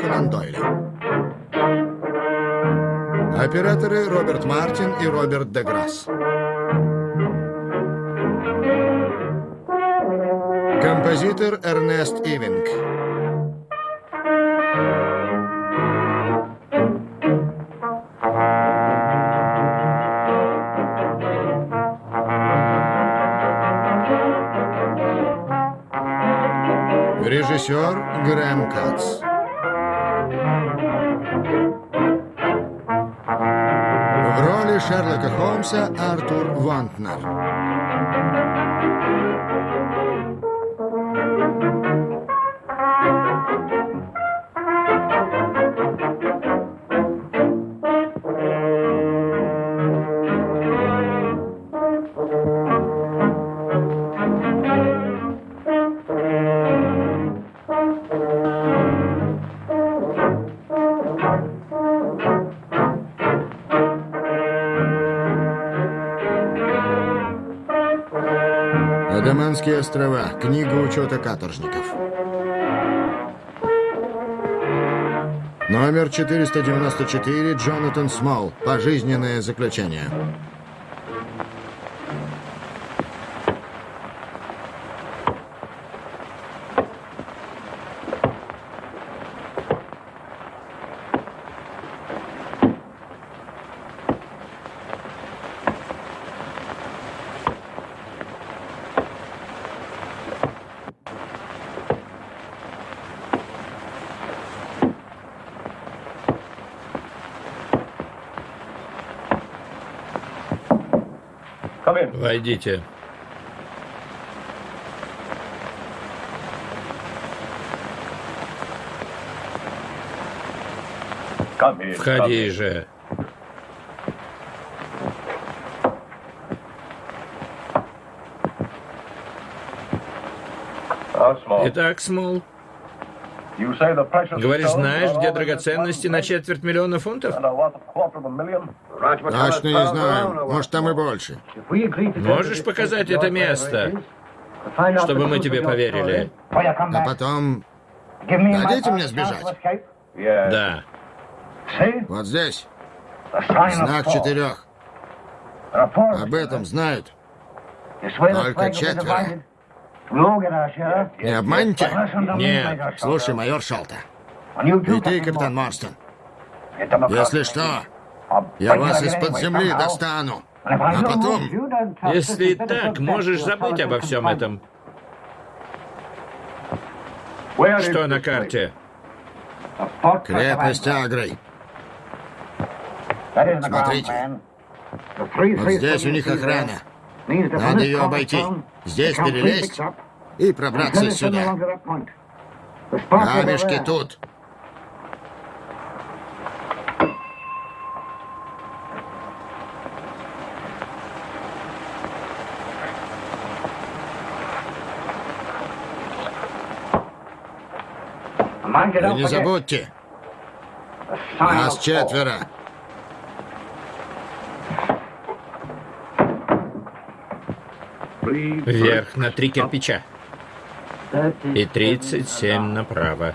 Конан Дойля. Операторы Роберт Мартин и Роберт Деграсс. Композитор Эрнест Ивинг. Режиссер Грэм Кац. Шерлока Холмса Артур Вантнер. Острова. Книга учета каторжников. Номер 494. Джонатан Смол. Пожизненное заключение. Войдите. Входи же. Итак, Смол, говоришь, знаешь, где драгоценности на четверть миллиона фунтов? Точно не знаю. Может, там и больше. Можешь показать это место, чтобы мы тебе поверили? А потом... Дадите мне сбежать? Да. Вот здесь. Знак четырех. Об этом знают. Только четверо. Не обманете? Нет. Слушай, майор Шалта. И ты, капитан Морстон. Если что, я вас из-под земли достану. А потом... Если так, можешь забыть обо всем этом. Что на карте? Крепость Агрой. Смотрите. Вот здесь у них охрана. Надо ее обойти. Здесь перелезть и пробраться сюда. Камешки тут. И не забудьте, нас четверо. Вверх на три кирпича. И 37 направо.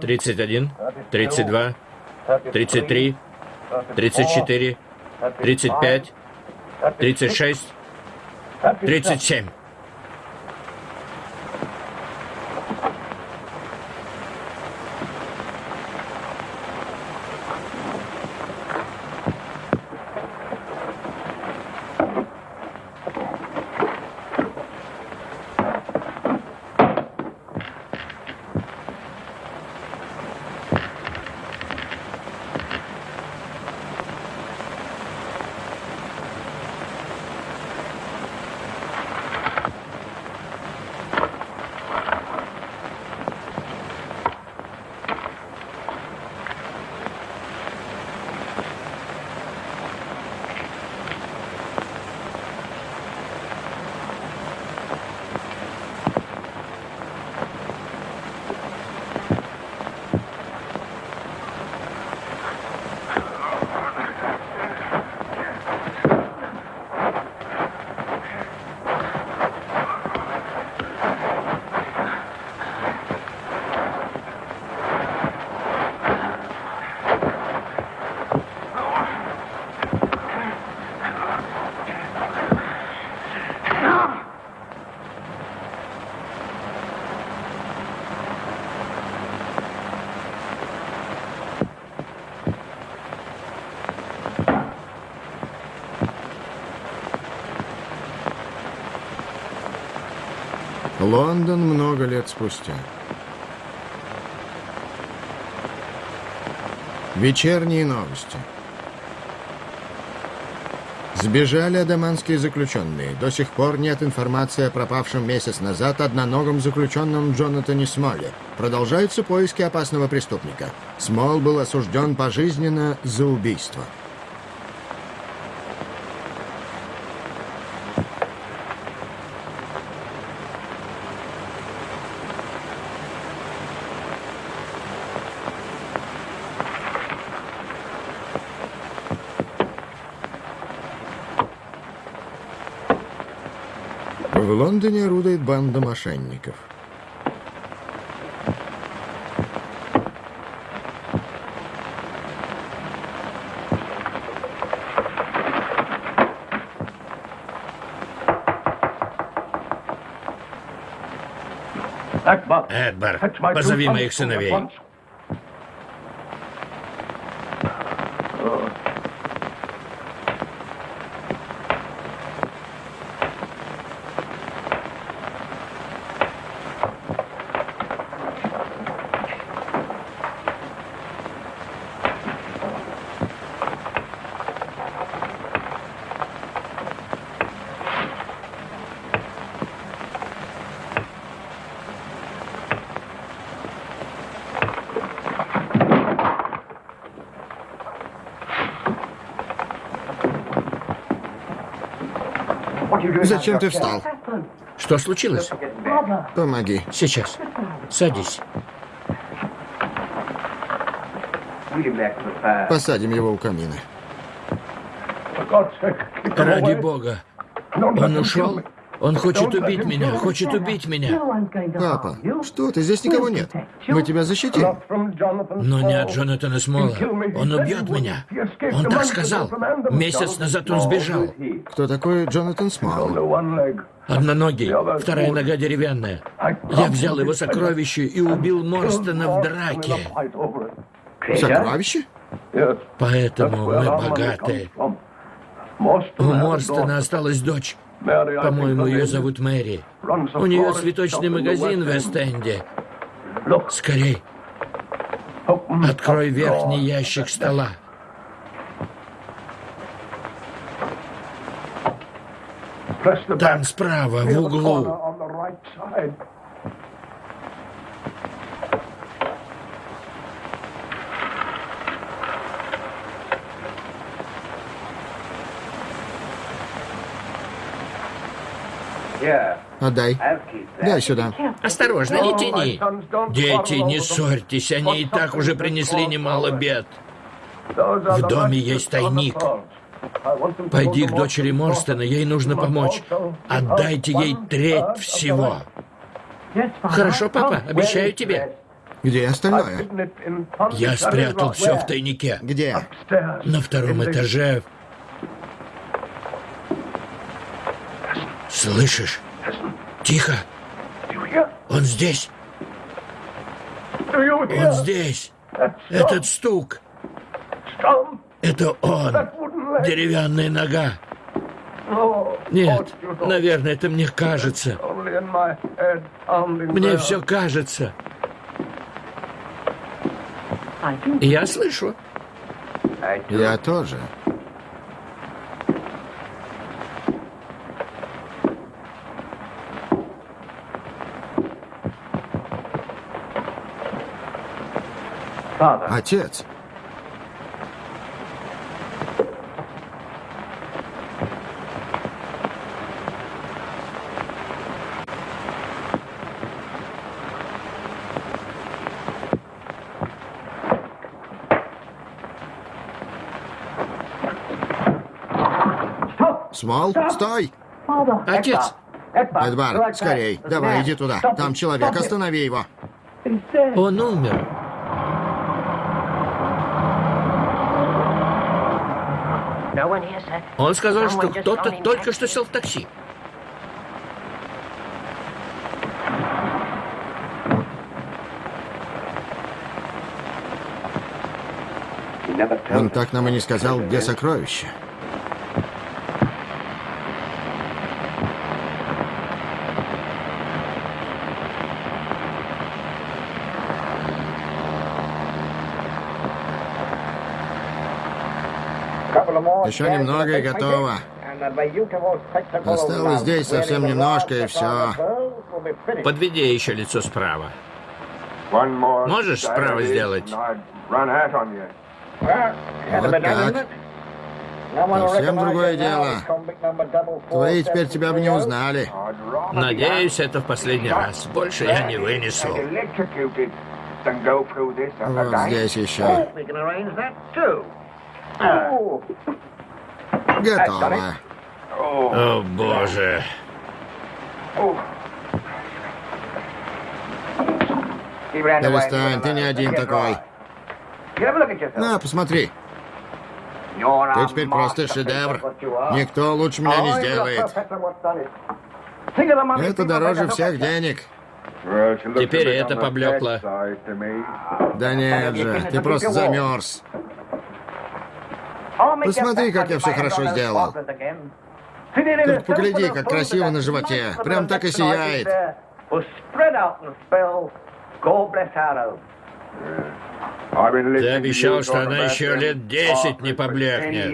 Тридцать один, тридцать два, тридцать три, 34, 35, 36, 37. Лондон много лет спустя. Вечерние новости. Сбежали адаманские заключенные. До сих пор нет информации о пропавшем месяц назад одноногом заключенном Джонатане Смоле. Продолжаются поиски опасного преступника. Смол был осужден пожизненно за убийство. В Лондоне орудует банда мошенников. Эдбар, позови моих сыновей. Зачем ты встал? Что случилось? Помоги. Сейчас. Садись. Посадим его у камина. Ради бога. Он ушел? Он хочет убить меня, хочет убить меня. Папа, что ты? Здесь никого нет. Мы тебя защитим. Но не от Джонатана Смола. Он убьет меня. Он так сказал. Месяц назад он сбежал. Кто такой Джонатан Смол? Одноногий, вторая нога деревянная. Я взял его сокровище и убил Морстона в драке. Сокровище? Поэтому мы богаты. У Морстона осталась дочь. По-моему, ее зовут Мэри. У нее цветочный магазин в Эст-Энде. Скорей. Открой верхний ящик стола. Там справа, в углу. Отдай. Дай сюда. Осторожно, не тяни. Дети, не ссорьтесь, они и так уже принесли немало бед. В доме есть тайник. Пойди к дочери Морстона, ей нужно помочь. Отдайте ей треть всего. Хорошо, папа, обещаю тебе. Где остальное? Я спрятал все в тайнике. Где? На втором этаже. Слышишь? Тихо. Он здесь. Он здесь. Этот стук. Это он. Деревянная нога. Нет, наверное, это мне кажется. Мне все кажется. Я слышу. Я тоже. Отец. Смол, стой! Отец, Эдвард, скорей. Давай, иди туда. Там человек, останови его. он умер. Он сказал, что кто-то только что сел в такси. Он так нам и не сказал, где сокровище. Еще немного и готово. Осталось здесь совсем немножко, и все. Подведи еще лицо справа. Можешь справа сделать? Вот так. Совсем другое дело. Твои теперь тебя бы не узнали. Надеюсь, это в последний раз. Больше я не вынесу. Вот здесь еще. Готово. О, боже. Перестань, ты не один такой. На, посмотри. Ты теперь просто шедевр. Никто лучше меня не сделает. Это дороже всех денег. Теперь это поблекло. Да нет же, ты просто замерз. Посмотри, как я все хорошо сделал. Только погляди, как красиво на животе. Прям так и сияет. Ты обещал, что она еще лет десять не поблекнет.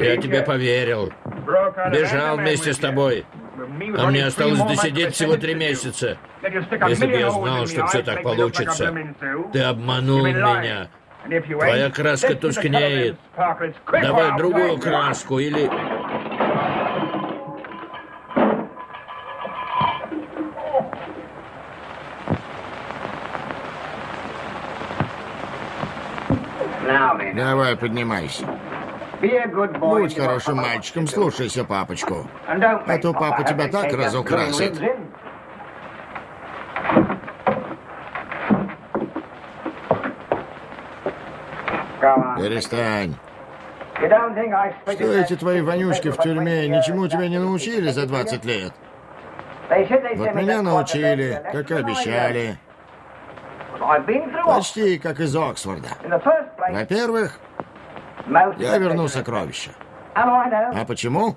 Я тебе поверил. Бежал вместе с тобой. А мне осталось досидеть всего три месяца. Если бы я знал, что все так получится. Ты обманул меня. Твоя краска тускнеет. Давай другую краску или... Давай, поднимайся. Будь хорошим мальчиком, слушайся папочку. А то папа тебя так разукрасит. Перестань. Что эти твои вонючки в тюрьме ничему тебя не научили за 20 лет? Вот меня научили, как и обещали. Почти как из Оксфорда. Во-первых, я верну сокровища. А почему?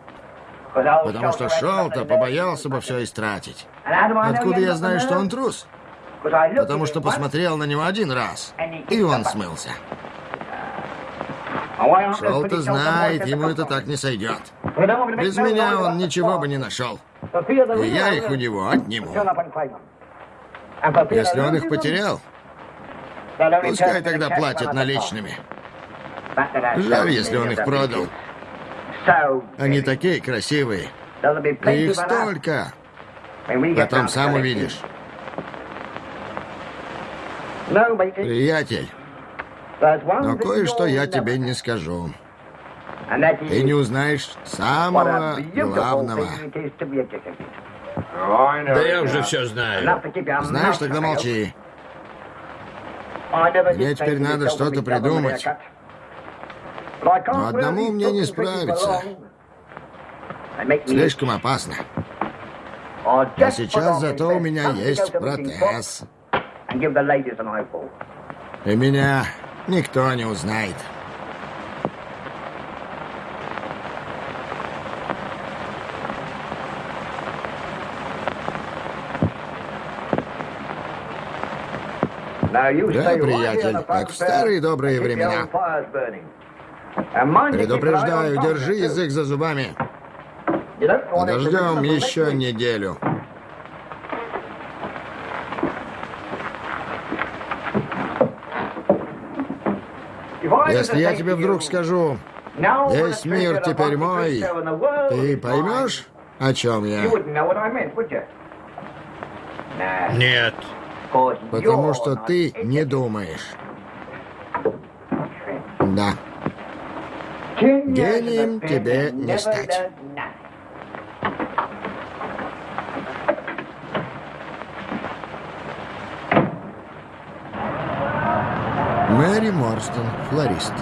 Потому что шел-то побоялся бы все истратить. Откуда я знаю, что он трус? Потому что посмотрел на него один раз, и он смылся. Шел-то знает, ему это так не сойдет. Без меня он ничего бы не нашел. И я их у него отниму. Если он их потерял, пускай тогда платят наличными. Жаль, если он их продал. Они такие красивые. И их столько. Потом сам увидишь. Приятель, но кое-что я тебе не скажу. Ты не узнаешь самого главного. Да я уже все знаю. Знаешь, тогда молчи. Мне теперь надо что-то придумать. Но одному мне не справиться. Слишком опасно. А сейчас зато у меня есть протез. И меня никто не узнает. Да, приятель, как в старые добрые времена. Предупреждаю, держи язык за зубами. Подождем еще неделю. Если я тебе вдруг скажу, весь мир теперь мой, ты поймешь, о чем я? Нет. Потому что ты не думаешь. Да. Гением тебе не стать. Мэри Морстон, флорист.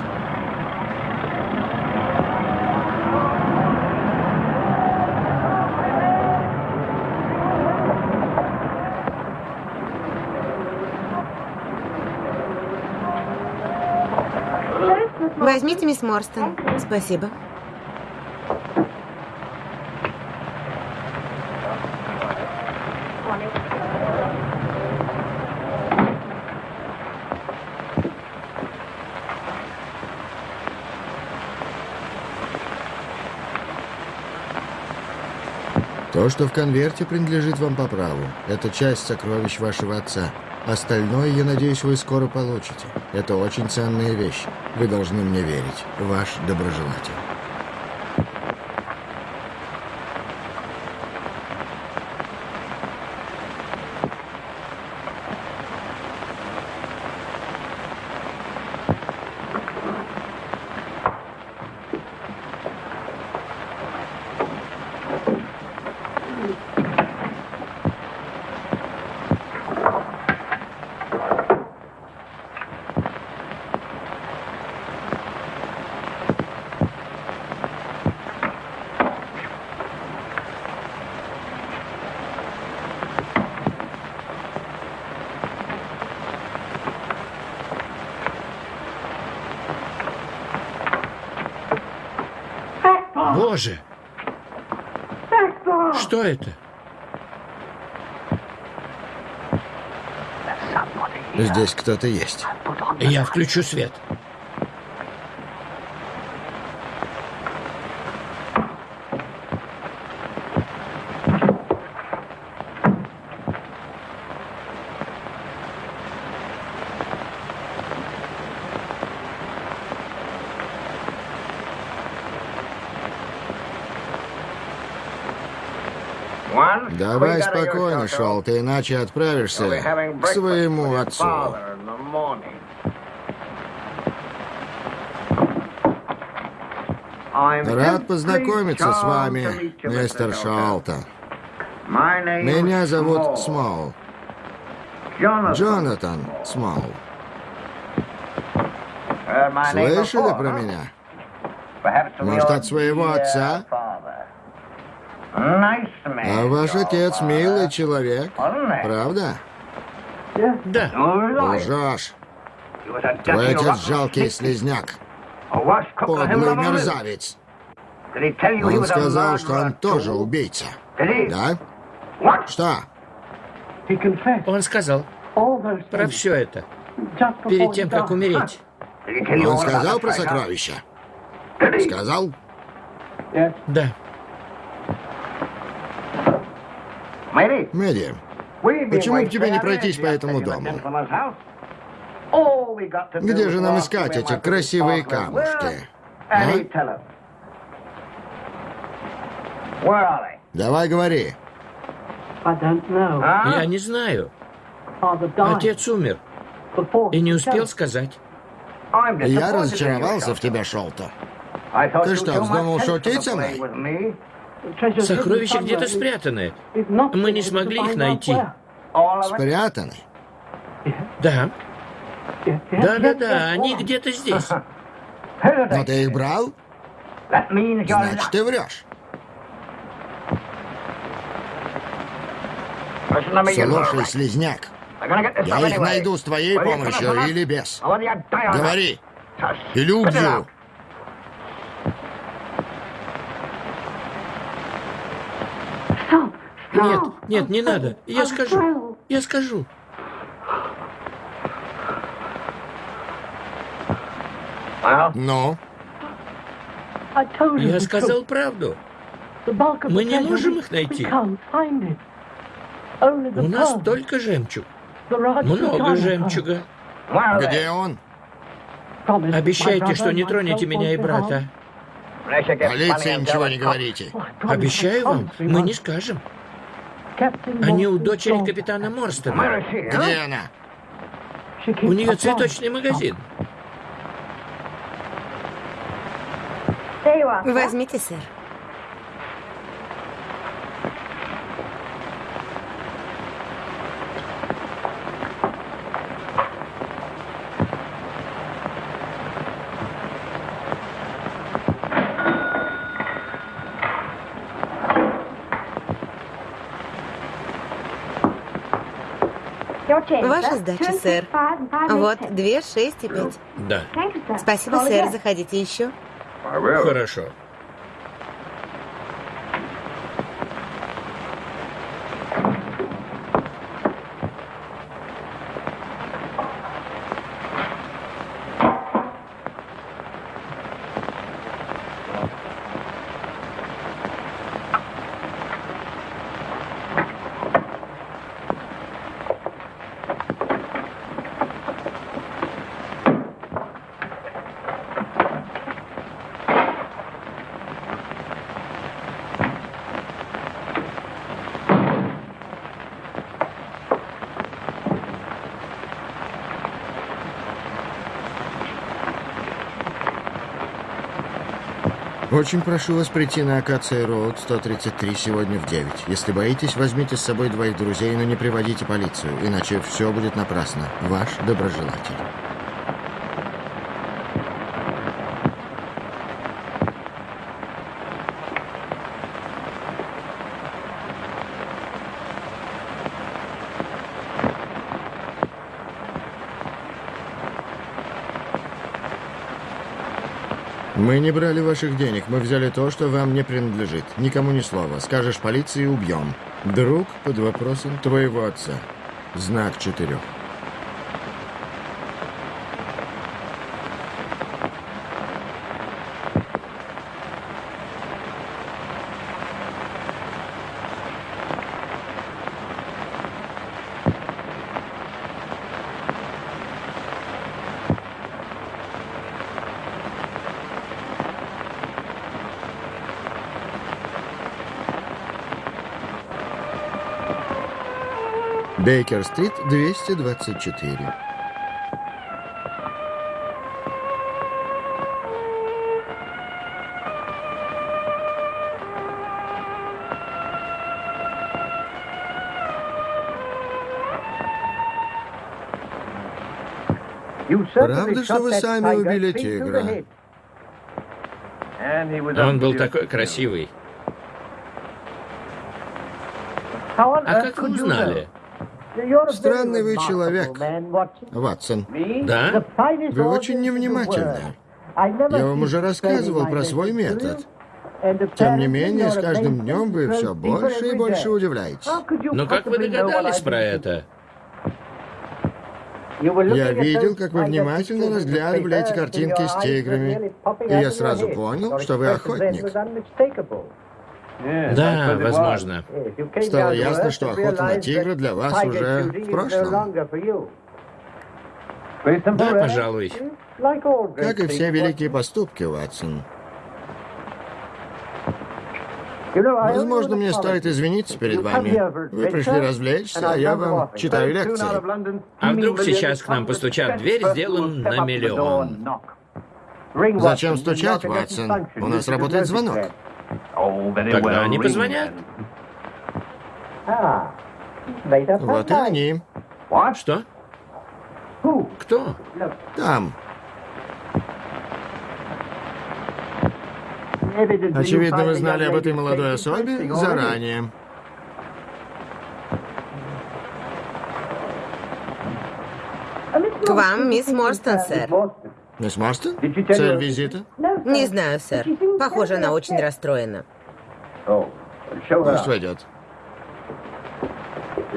Возьмите, мисс Морстон. Спасибо. То, что в конверте принадлежит вам по праву, это часть сокровищ вашего отца. Остальное, я надеюсь, вы скоро получите. Это очень ценная вещь. Вы должны мне верить. Ваш доброжелатель. Боже! Что это? Здесь кто-то есть. Я включу свет. Давай спокойно, Шел, ты иначе отправишься к своему отцу. Рад познакомиться с вами, мистер Шолтон. Меня зовут Смол. Джонатан Смол. Слышали про меня? Может, от своего отца? Ваш отец милый человек, правда? Да. Лжешь. Твой отец жалкий слезняк. Подлый мерзавец. Он сказал, что он тоже убийца. Да? Что? Он сказал про все это перед тем, как умереть. Он сказал про сокровища? Сказал? Да. Мэдди, почему бы тебе не пройтись по этому дому? Где же нам искать эти красивые камушки? А? Давай говори. Я не знаю. Отец умер и не успел сказать. Я разочаровался в тебе, Шолто. Ты что, вздумал шутить со мной? Сокровища где-то спрятаны. Мы не смогли их найти. Спрятаны? Да. Да-да-да, они где-то здесь. Но ты их брал? Значит, ты врешь. Слушай, слезняк, я их найду с твоей помощью или без. Говори, или убью. Нет, нет, не надо. Я скажу. Я скажу. Ну? Я сказал правду. Мы не можем их найти. У нас только жемчуг. Много жемчуга. Где он? Обещайте, что не тронете меня и брата. Полиции ничего не говорите. Обещаю вам, мы не скажем. Они у дочери капитана Морстона. Где она? У нее цветочный магазин. Возьмите, сэр. Ваша сдача, сэр. Вот, две, шесть и пять. Да, Спасибо, сэр. Заходите еще. хорошо. Очень прошу вас прийти на Акация Роуд 133 сегодня в 9. Если боитесь, возьмите с собой двоих друзей, но не приводите полицию, иначе все будет напрасно. Ваш доброжелатель. Мы не брали ваших денег, мы взяли то, что вам не принадлежит. Никому ни слова. Скажешь полиции – убьем. Друг под вопросом твоего отца. Знак четырех. Бейкер-стрит, 224. Правда, что вы сами убили тигра? Он был такой красивый. А как вы узнали? Странный вы человек, Ватсон. Да? Вы очень невнимательны. Я вам уже рассказывал про свой метод. Тем не менее, с каждым днем вы все больше и больше удивляетесь. Но как вы догадались про это? Я видел, как вы внимательно разглядывали эти картинки с тиграми, и я сразу понял, что вы охотник. Да, возможно. Стало ясно, что охота на тигра для вас уже в прошлом. Да, пожалуй. Как и все великие поступки, Ватсон. Возможно, мне стоит извиниться перед вами. Вы пришли развлечься, а я вам читаю лекции. А вдруг сейчас к нам постучат в дверь, сделан на миллион? Зачем стучать, Ватсон? У нас работает звонок. Тогда они позвонят. Вот и они. Что? Кто? Там. Очевидно, вы знали об этой молодой особе заранее. К вам, мисс Морстон, сэр. Мисс Марстон? Цель визита? Не знаю, сэр. Похоже, она очень расстроена. Пусть войдет.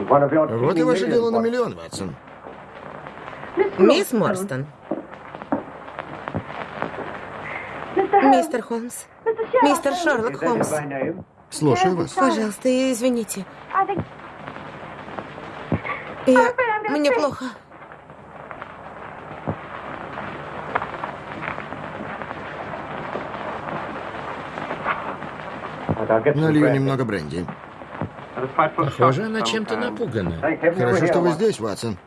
Вот и ваше дело на миллион, Ватсон. Мисс Морстон. Мистер Холмс. Мистер Шерлок Холмс. Слушаю вас. Пожалуйста, извините. Я... Мне плохо. Налью немного бренди. Похоже, она чем-то напугана. Хорошо, что вы здесь, Ватсон.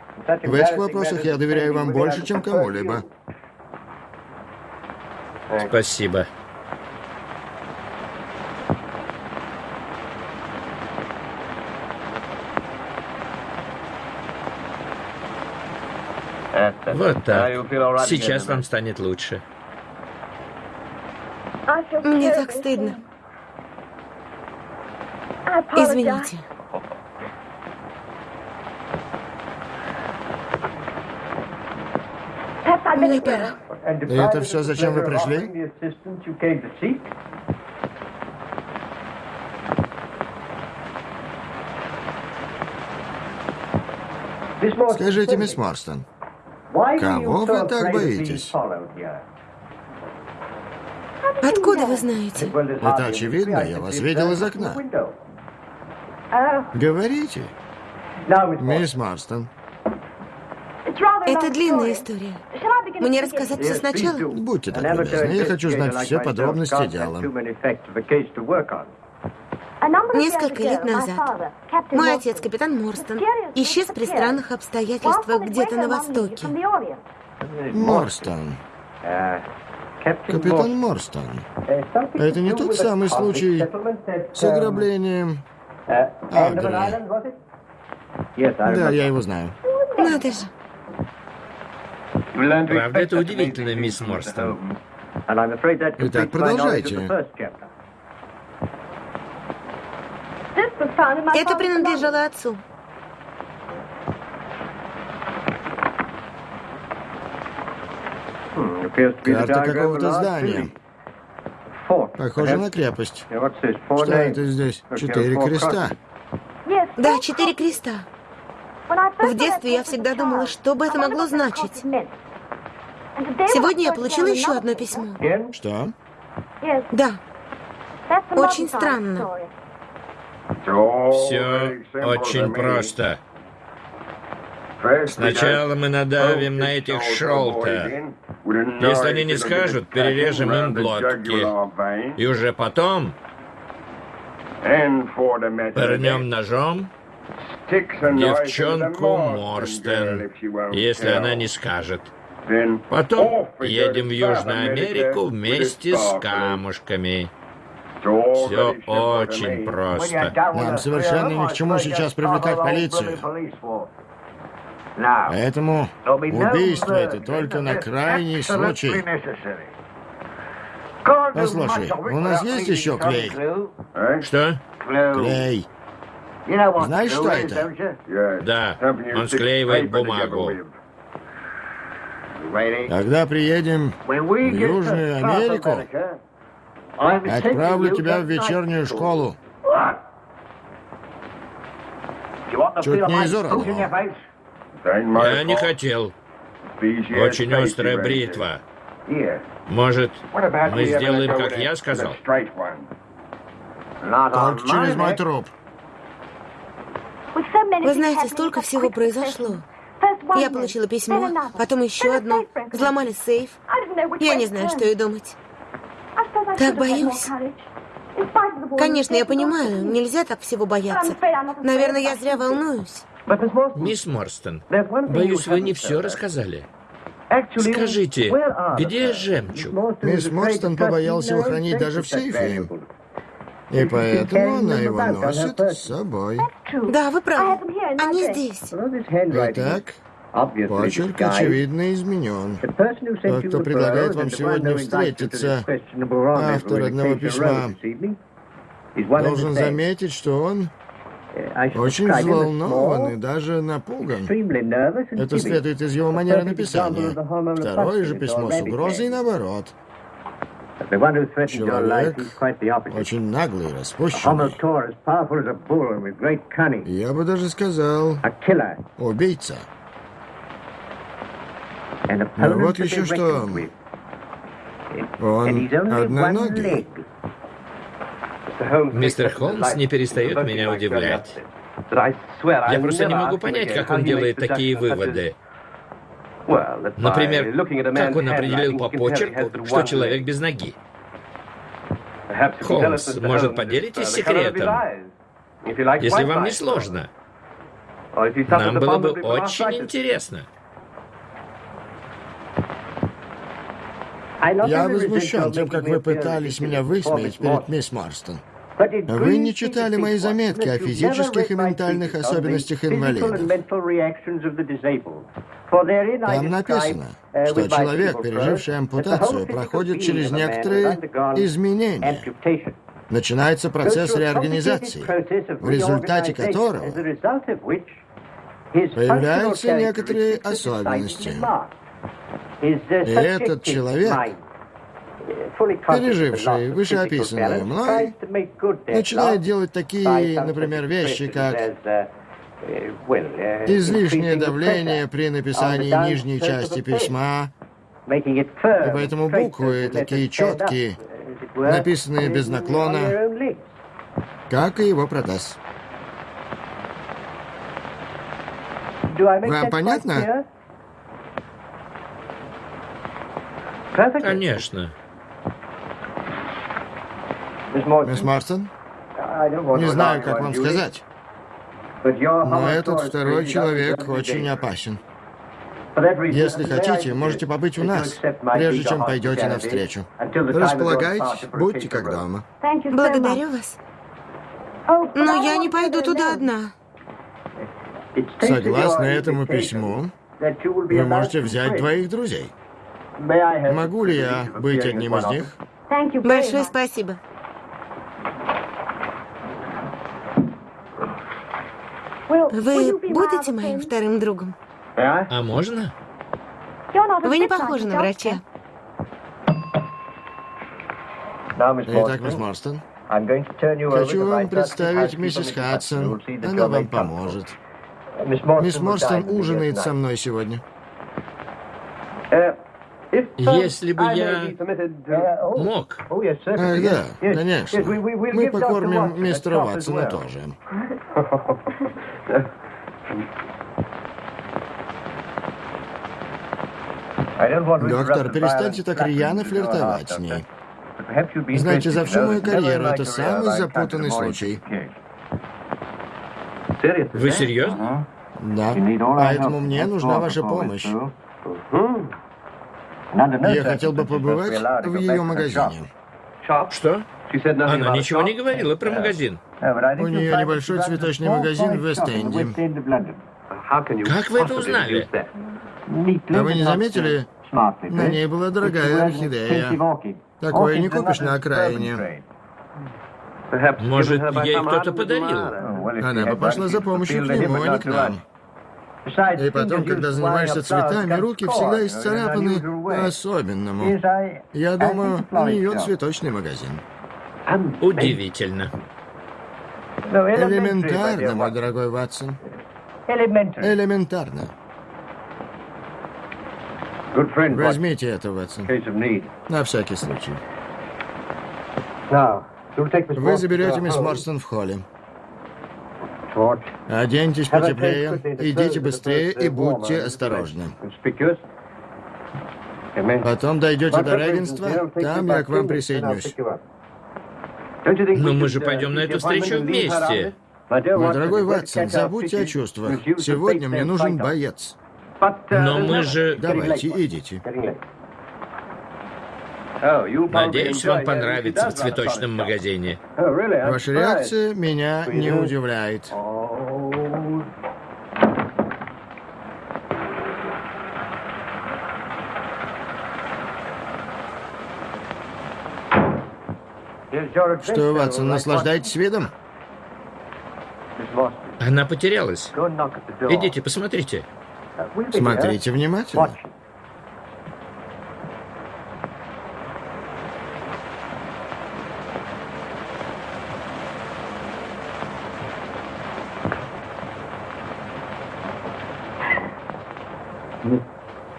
В этих вопросах я доверяю вам больше, чем кому-либо. Спасибо. Вот так. Сейчас вам станет лучше. Мне так стыдно. Извините. Мне пора. И это все, зачем вы пришли? Скажите, мисс Марстон, кого вы так боитесь? Откуда вы знаете? Это очевидно, я вас видел из окна. Говорите, мисс Марстон. Это длинная история. Мне рассказать все сначала? Будьте так любезны, я хочу знать все подробности дела. Несколько лет назад мой отец, капитан Морстон, исчез при странных обстоятельствах где-то на востоке. Морстон. Капитан Морстон, это не тот самый случай с ограблением Агры. Да, я его знаю. Надо же. Правда, это удивительно, мисс Морстон. Итак, продолжайте. Это принадлежало отцу. Карта какого-то здания. Похоже на крепость. Что это здесь? Четыре креста. Да, четыре креста. В детстве я всегда думала, что бы это могло значить. Сегодня я получила еще одно письмо. Что? Да, очень странно. Все очень просто. Сначала мы надавим на этих шелта. Если они не скажут, перережем им глотки. И уже потом пырнем ножом девчонку Морстен, если она не скажет. Потом едем в Южную Америку вместе с камушками. Все очень просто. Нам совершенно ни к чему сейчас привлекать полицию. Поэтому убийство это только на крайний случай. Послушай, у нас есть еще клей? Что? Клей. Знаешь, что это? Да, он склеивает бумагу. Когда приедем в Южную Америку, отправлю тебя в вечернюю школу. Чуть не изорвал. Я не хотел. Очень острая бритва. Может, мы сделаем, как я сказал? Только через мой труп. Вы знаете, столько всего произошло. Я получила письмо, потом еще одно. Взломали сейф. Я не знаю, что и думать. Так боюсь. Конечно, я понимаю, нельзя так всего бояться. Наверное, я зря волнуюсь. Мисс Морстон, боюсь, вы не все рассказали. Скажите, где жемчуг? Мисс Морстон побоялся его хранить даже в сейфе. И поэтому она его носит с собой. Да, вы правы. Они здесь. Итак, почерк очевидно изменен. Тот, кто предлагает вам сегодня встретиться, автор одного письма, должен заметить, что он очень взволнован и даже напуган. Это следует из его манеры написания. Второе же письмо с угрозой наоборот. Человек очень наглый, распущенный. Я бы даже сказал, убийца. Но вот еще что. Он одноногий. Мистер Холмс не перестает меня удивлять. Я просто не могу понять, как он делает такие выводы. Например, как он определил по почерку, что человек без ноги? Холмс, может, поделитесь секретом? Если вам не сложно. Нам было бы очень интересно. Я возмущен тем, как вы пытались меня высмеять перед мисс Марстон. Вы не читали мои заметки о физических и ментальных особенностях инвалидов. Там написано, что человек, переживший ампутацию, проходит через некоторые изменения. Начинается процесс реорганизации, в результате которого появляются некоторые особенности. И этот человек, переживший вышеописанное мной, начинает делать такие, например, вещи, как излишнее давление при написании нижней части письма, и поэтому буквы такие четкие, написанные без наклона, как и его протез. Вам понятно? Конечно. Мисс Марстон? Не знаю, как вам сказать. Но этот второй человек очень опасен. Если хотите, можете побыть у нас, прежде чем пойдете навстречу. Располагайтесь, будьте как дома. Благодарю вас. Но я не пойду туда одна. Согласно этому письму, вы можете взять двоих друзей. Могу ли я быть одним из них? Большое спасибо. Вы будете моим вторым другом? А можно? Вы не похожи на врача. Итак, мисс Морстон, хочу вам представить миссис Хадсон. Она вам поможет. Мисс Морстон ужинает со мной сегодня. Если бы я мог. Ах, да, конечно. Мы покормим мистера Ватсона тоже. Доктор, перестаньте так рьяно флиртовать с ней. Знаете, за всю мою карьеру это самый запутанный случай. Вы серьезно? Да, поэтому мне нужна ваша помощь. Я хотел бы побывать в ее магазине. Что? Она ничего не говорила про магазин. У нее небольшой цветочный магазин в Вест-Энде. Как вы это узнали? А вы не заметили? На ней была дорогая орхидея. Такое не купишь на окраине. Может, ей кто-то подарил? Она бы пошла за помощью к нему, а не к нам. И потом, когда занимаешься цветами, руки всегда исцарапаны по-особенному. Я думаю, у нее цветочный магазин. Удивительно. Элементарно, мой дорогой Ватсон. Элементарно. Возьмите это, Ватсон. На всякий случай. Вы заберете мисс Морстон в холле. Оденьтесь потеплее, идите быстрее и будьте осторожны. Потом дойдете до равенства, там я к вам присоединюсь. Но мы же пойдем на эту встречу вместе. Мой дорогой Ватсон, забудьте о чувствах. Сегодня мне нужен боец. Но мы же... Давайте, идите. Надеюсь, вам понравится в цветочном магазине. Ваша реакция меня не удивляет. Что, Ватсон, наслаждаетесь видом? Она потерялась. Идите, посмотрите. Смотрите внимательно.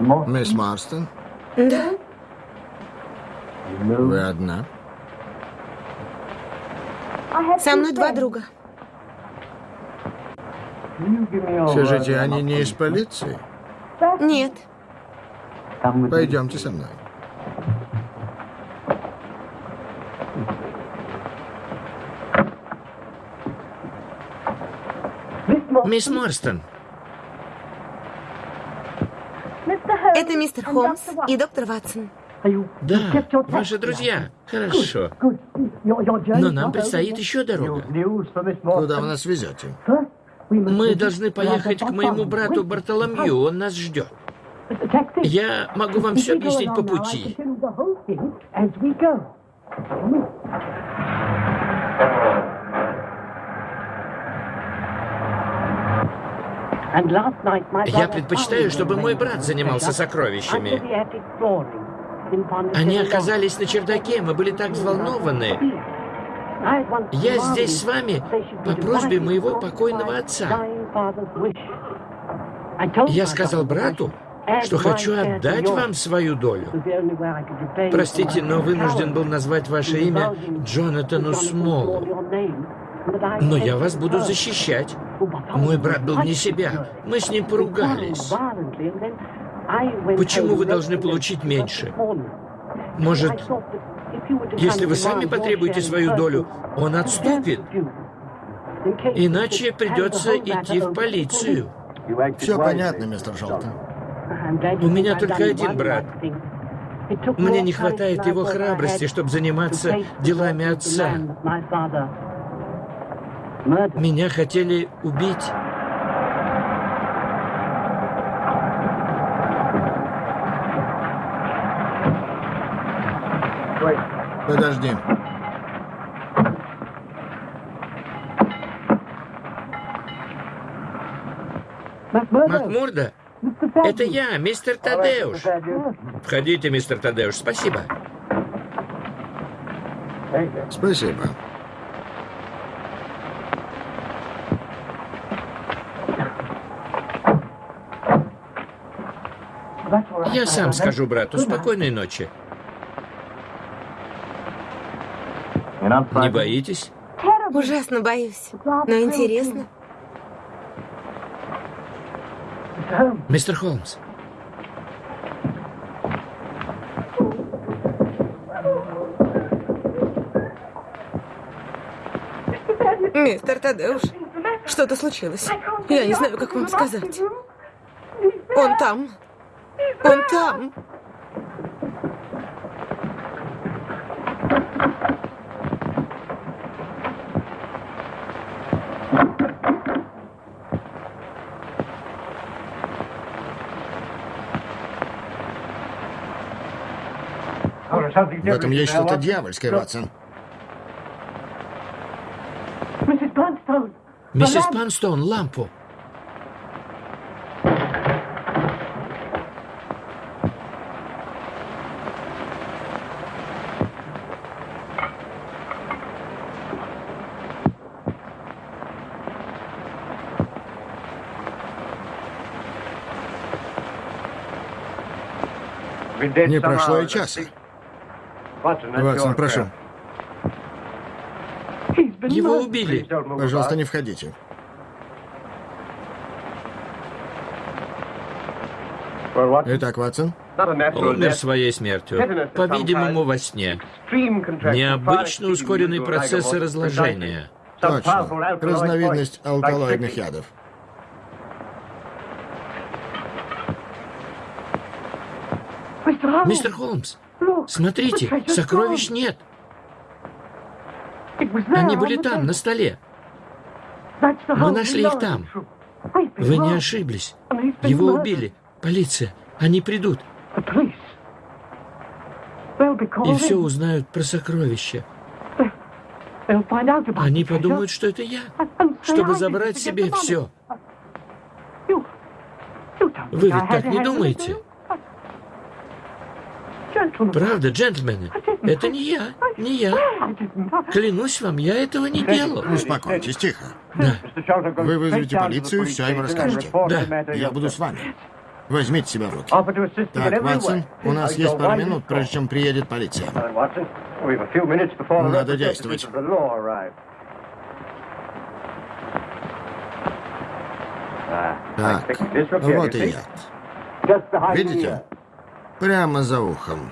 Мисс Марстон, Да? вы одна? Со мной два друга. Скажите, они не из полиции? Нет. Пойдемте со мной. Мисс Морстон, Это мистер Холмс и доктор Ватсон. да, ваши друзья. Хорошо. Но нам предстоит еще дорога. Куда вы нас везете? Мы должны поехать к моему брату Бартоломью, он нас ждет. Я могу вам все объяснить по пути. Я предпочитаю, чтобы мой брат занимался сокровищами. Они оказались на чердаке, мы были так взволнованы. Я здесь с вами по просьбе моего покойного отца. Я сказал брату, что хочу отдать вам свою долю. Простите, но вынужден был назвать ваше имя Джонатану Смолу. Но я вас буду защищать. Мой брат был не себя. Мы с ним поругались. Почему вы должны получить меньше? Может, если вы сами потребуете свою долю, он отступит. Иначе придется идти в полицию. Все понятно, мистер Шолтон. У меня только один брат. Мне не хватает его храбрости, чтобы заниматься делами отца. Меня хотели убить. Подожди. Макмурда? Это я, мистер Тадеуш. Входите, мистер Тадеуш, спасибо. Спасибо. Я сам скажу брату. Спокойной ночи. Не боитесь? Ужасно боюсь. Но интересно. Мистер Холмс, Мистер Тадеуш, что-то случилось. Я не знаю, как вам сказать. Он там. Он там. В этом есть что-то дьявольское, Ватсон. миссис Панстоун, лампу. Не прошло и часа. Ватсон, прошу. Его убили. Пожалуйста, не входите. Итак, Ватсон, Умер своей смертью. По-видимому, во сне. Необычно ускоренный процесс разложения. точно. Разновидность алкалоидных ядов. Мистер Холмс, смотрите, сокровищ нет. Они были там, на столе. Мы нашли их там. Вы не ошиблись. Его убили. Полиция. Они придут. И все узнают про сокровища. Они подумают, что это я, чтобы забрать себе все. Вы ведь так не думаете? Правда, джентльмены? Это не я, не я. Клянусь вам, я этого не делал. Успокойтесь, тихо. Да, Вы вызовете полицию, все им расскажете. Да. Я буду с вами. Возьмите себя в руки. Так, Ватсон, у нас есть пару минут, прежде чем приедет полиция. Надо действовать. Так, вот и яд. Видите? Прямо за ухом.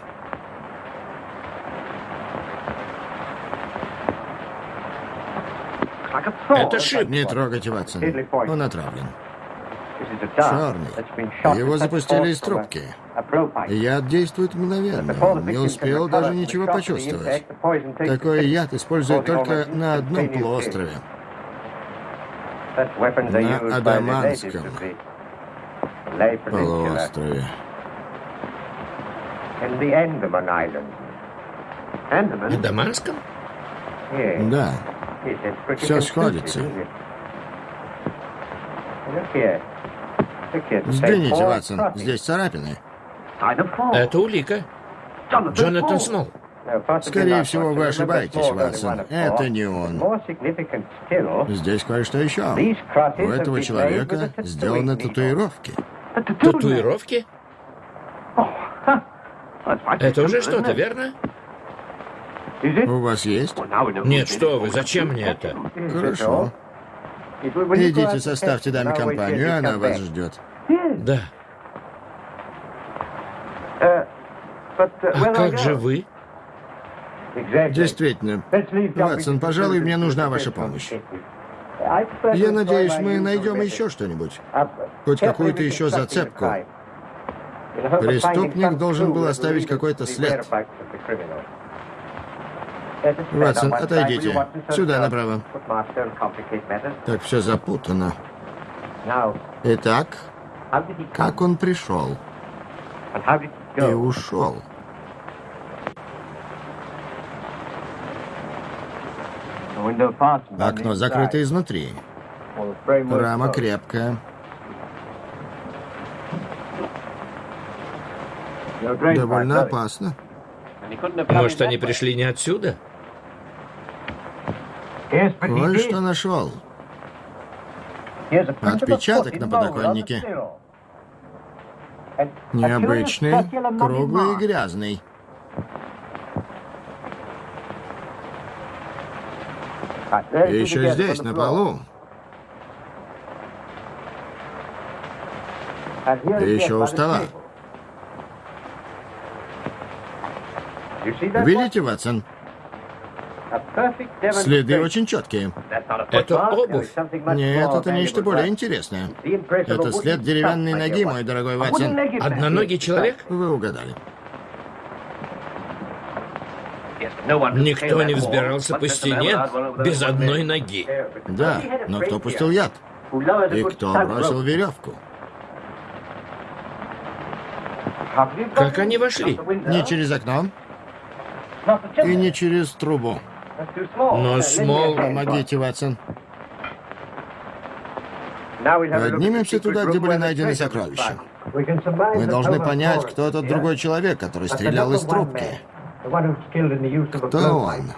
Это шип. Не трогайте Ватсон. Он отравлен. Черный. Его запустили из трубки. Яд действует мгновенно. Он не успел даже ничего почувствовать. Такой яд используют только на одном полуострове. На Адаманском Полуострове. На Даманском? Да, все сходится. Взгляните, Ватсон, здесь царапины. Это улика. Джонатан Смол. Скорее всего, вы ошибаетесь, Ватсон. Это не он. Здесь кое-что еще. У этого человека сделаны татуировки. Татуировки? Это уже что-то, верно? У вас есть? Нет, что вы, зачем мне это? Хорошо. Идите, составьте даме компанию, она вас ждет. Да. А как же вы? Действительно. Ватсон, пожалуй, мне нужна ваша помощь. Я надеюсь, мы найдем еще что-нибудь. Хоть какую-то еще зацепку. Преступник должен был оставить какой-то след. Ватсон, отойдите. Сюда, направо. Так все запутано. Итак, как он пришел и ушел? Окно закрыто изнутри. Рама крепкая. Довольно опасно. Может, они пришли не отсюда? Кое-что нашел. Отпечаток на подоконнике. Необычный, круглый и грязный. И еще здесь, на полу. И еще у стола. Видите, Ватсон? Следы очень четкие. Это обувь. Нет, это нечто более интересное. Это след деревянной ноги, мой дорогой Ватсон. Одноногий человек? Вы угадали. Никто не взбирался по стене без одной ноги. Да, но кто пустил яд? И кто бросил веревку? Как они вошли? Не через окно и не через трубу. Но Смол... Помогите, Ватсон. Поднимемся туда, где были найдены сокровища. Мы должны понять, кто этот другой человек, который стрелял из трубки. Кто он?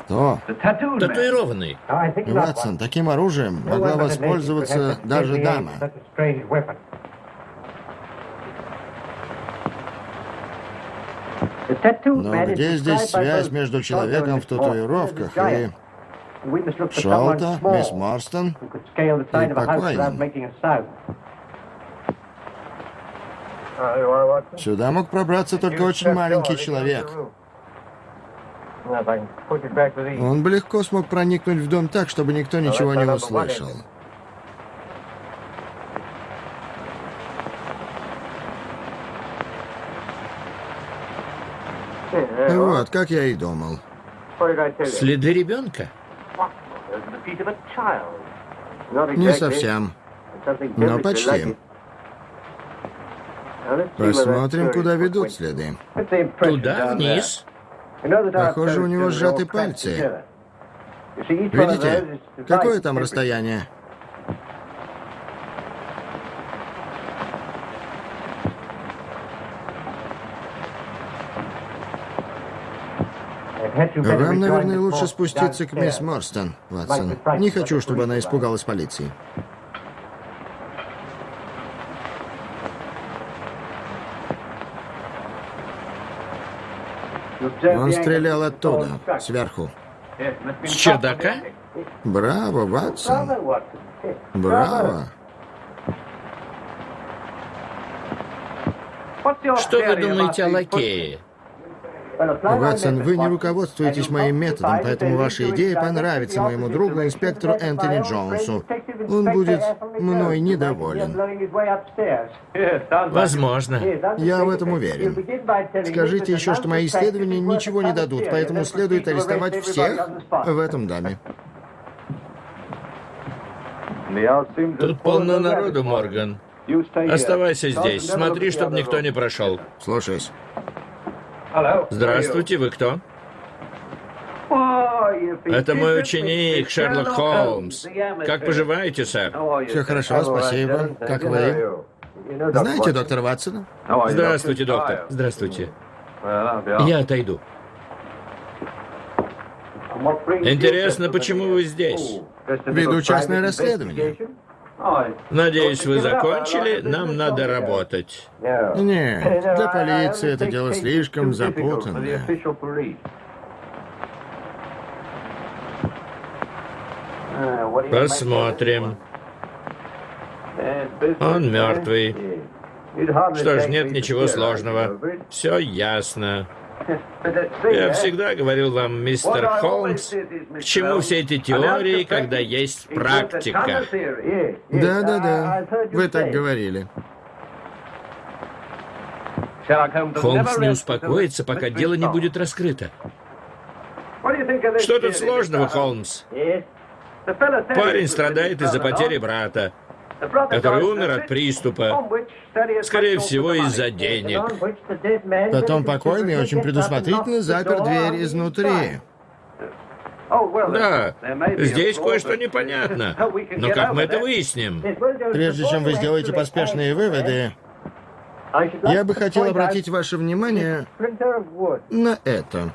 Кто? Татуированный. Ватсон, таким оружием могла воспользоваться даже дама. Но где здесь связь между человеком в татуировках и... Шолта, мисс Морстон и покойным? Сюда мог пробраться только очень маленький человек. Он бы легко смог проникнуть в дом так, чтобы никто ничего не услышал. Вот, как я и думал. Следы ребенка? Не совсем, но почти. Посмотрим, куда ведут следы. Туда, вниз. Похоже, у него сжаты пальцы. Видите? Какое там расстояние? Вам, наверное, лучше спуститься к мисс Морстон, Ватсон. Не хочу, чтобы она испугалась полиции. Он стрелял оттуда, сверху. С чердака? Браво, Ватсон. Браво. Что вы думаете о лакее? Ватсон, вы не руководствуетесь моим методом, поэтому ваша идея понравится моему другу, инспектору Энтони Джонсу. Он будет мной недоволен. Возможно. Я в этом уверен. Скажите еще, что мои исследования ничего не дадут, поэтому следует арестовать всех в этом доме. Тут полно народу, Морган. Оставайся здесь. Смотри, чтобы никто не прошел. Слушаюсь. Здравствуйте, вы кто? Это мой ученик, Шерлок Холмс. Как поживаете, сэр? Все хорошо, спасибо. Как вы? Знаете доктора Ватсона? Здравствуйте, доктор. Здравствуйте. Я отойду. Интересно, почему вы здесь? Веду частное расследование. Надеюсь, вы закончили? Нам надо работать. Нет, для полиции это дело слишком запутанное. Посмотрим. Он мертвый. Что ж, нет ничего сложного. Все ясно. Я всегда говорил вам, мистер Холмс, к чему все эти теории, когда есть практика. Да-да-да, вы так говорили. Холмс не успокоится, пока дело не будет раскрыто. Что тут сложного, Холмс? Парень страдает из-за потери брата, который умер от приступа. Скорее всего, из-за денег. Потом покойный очень предусмотрительно запер дверь изнутри. Да, здесь кое-что непонятно. Но как мы это выясним? Прежде чем вы сделаете поспешные выводы, я бы хотел обратить ваше внимание на это.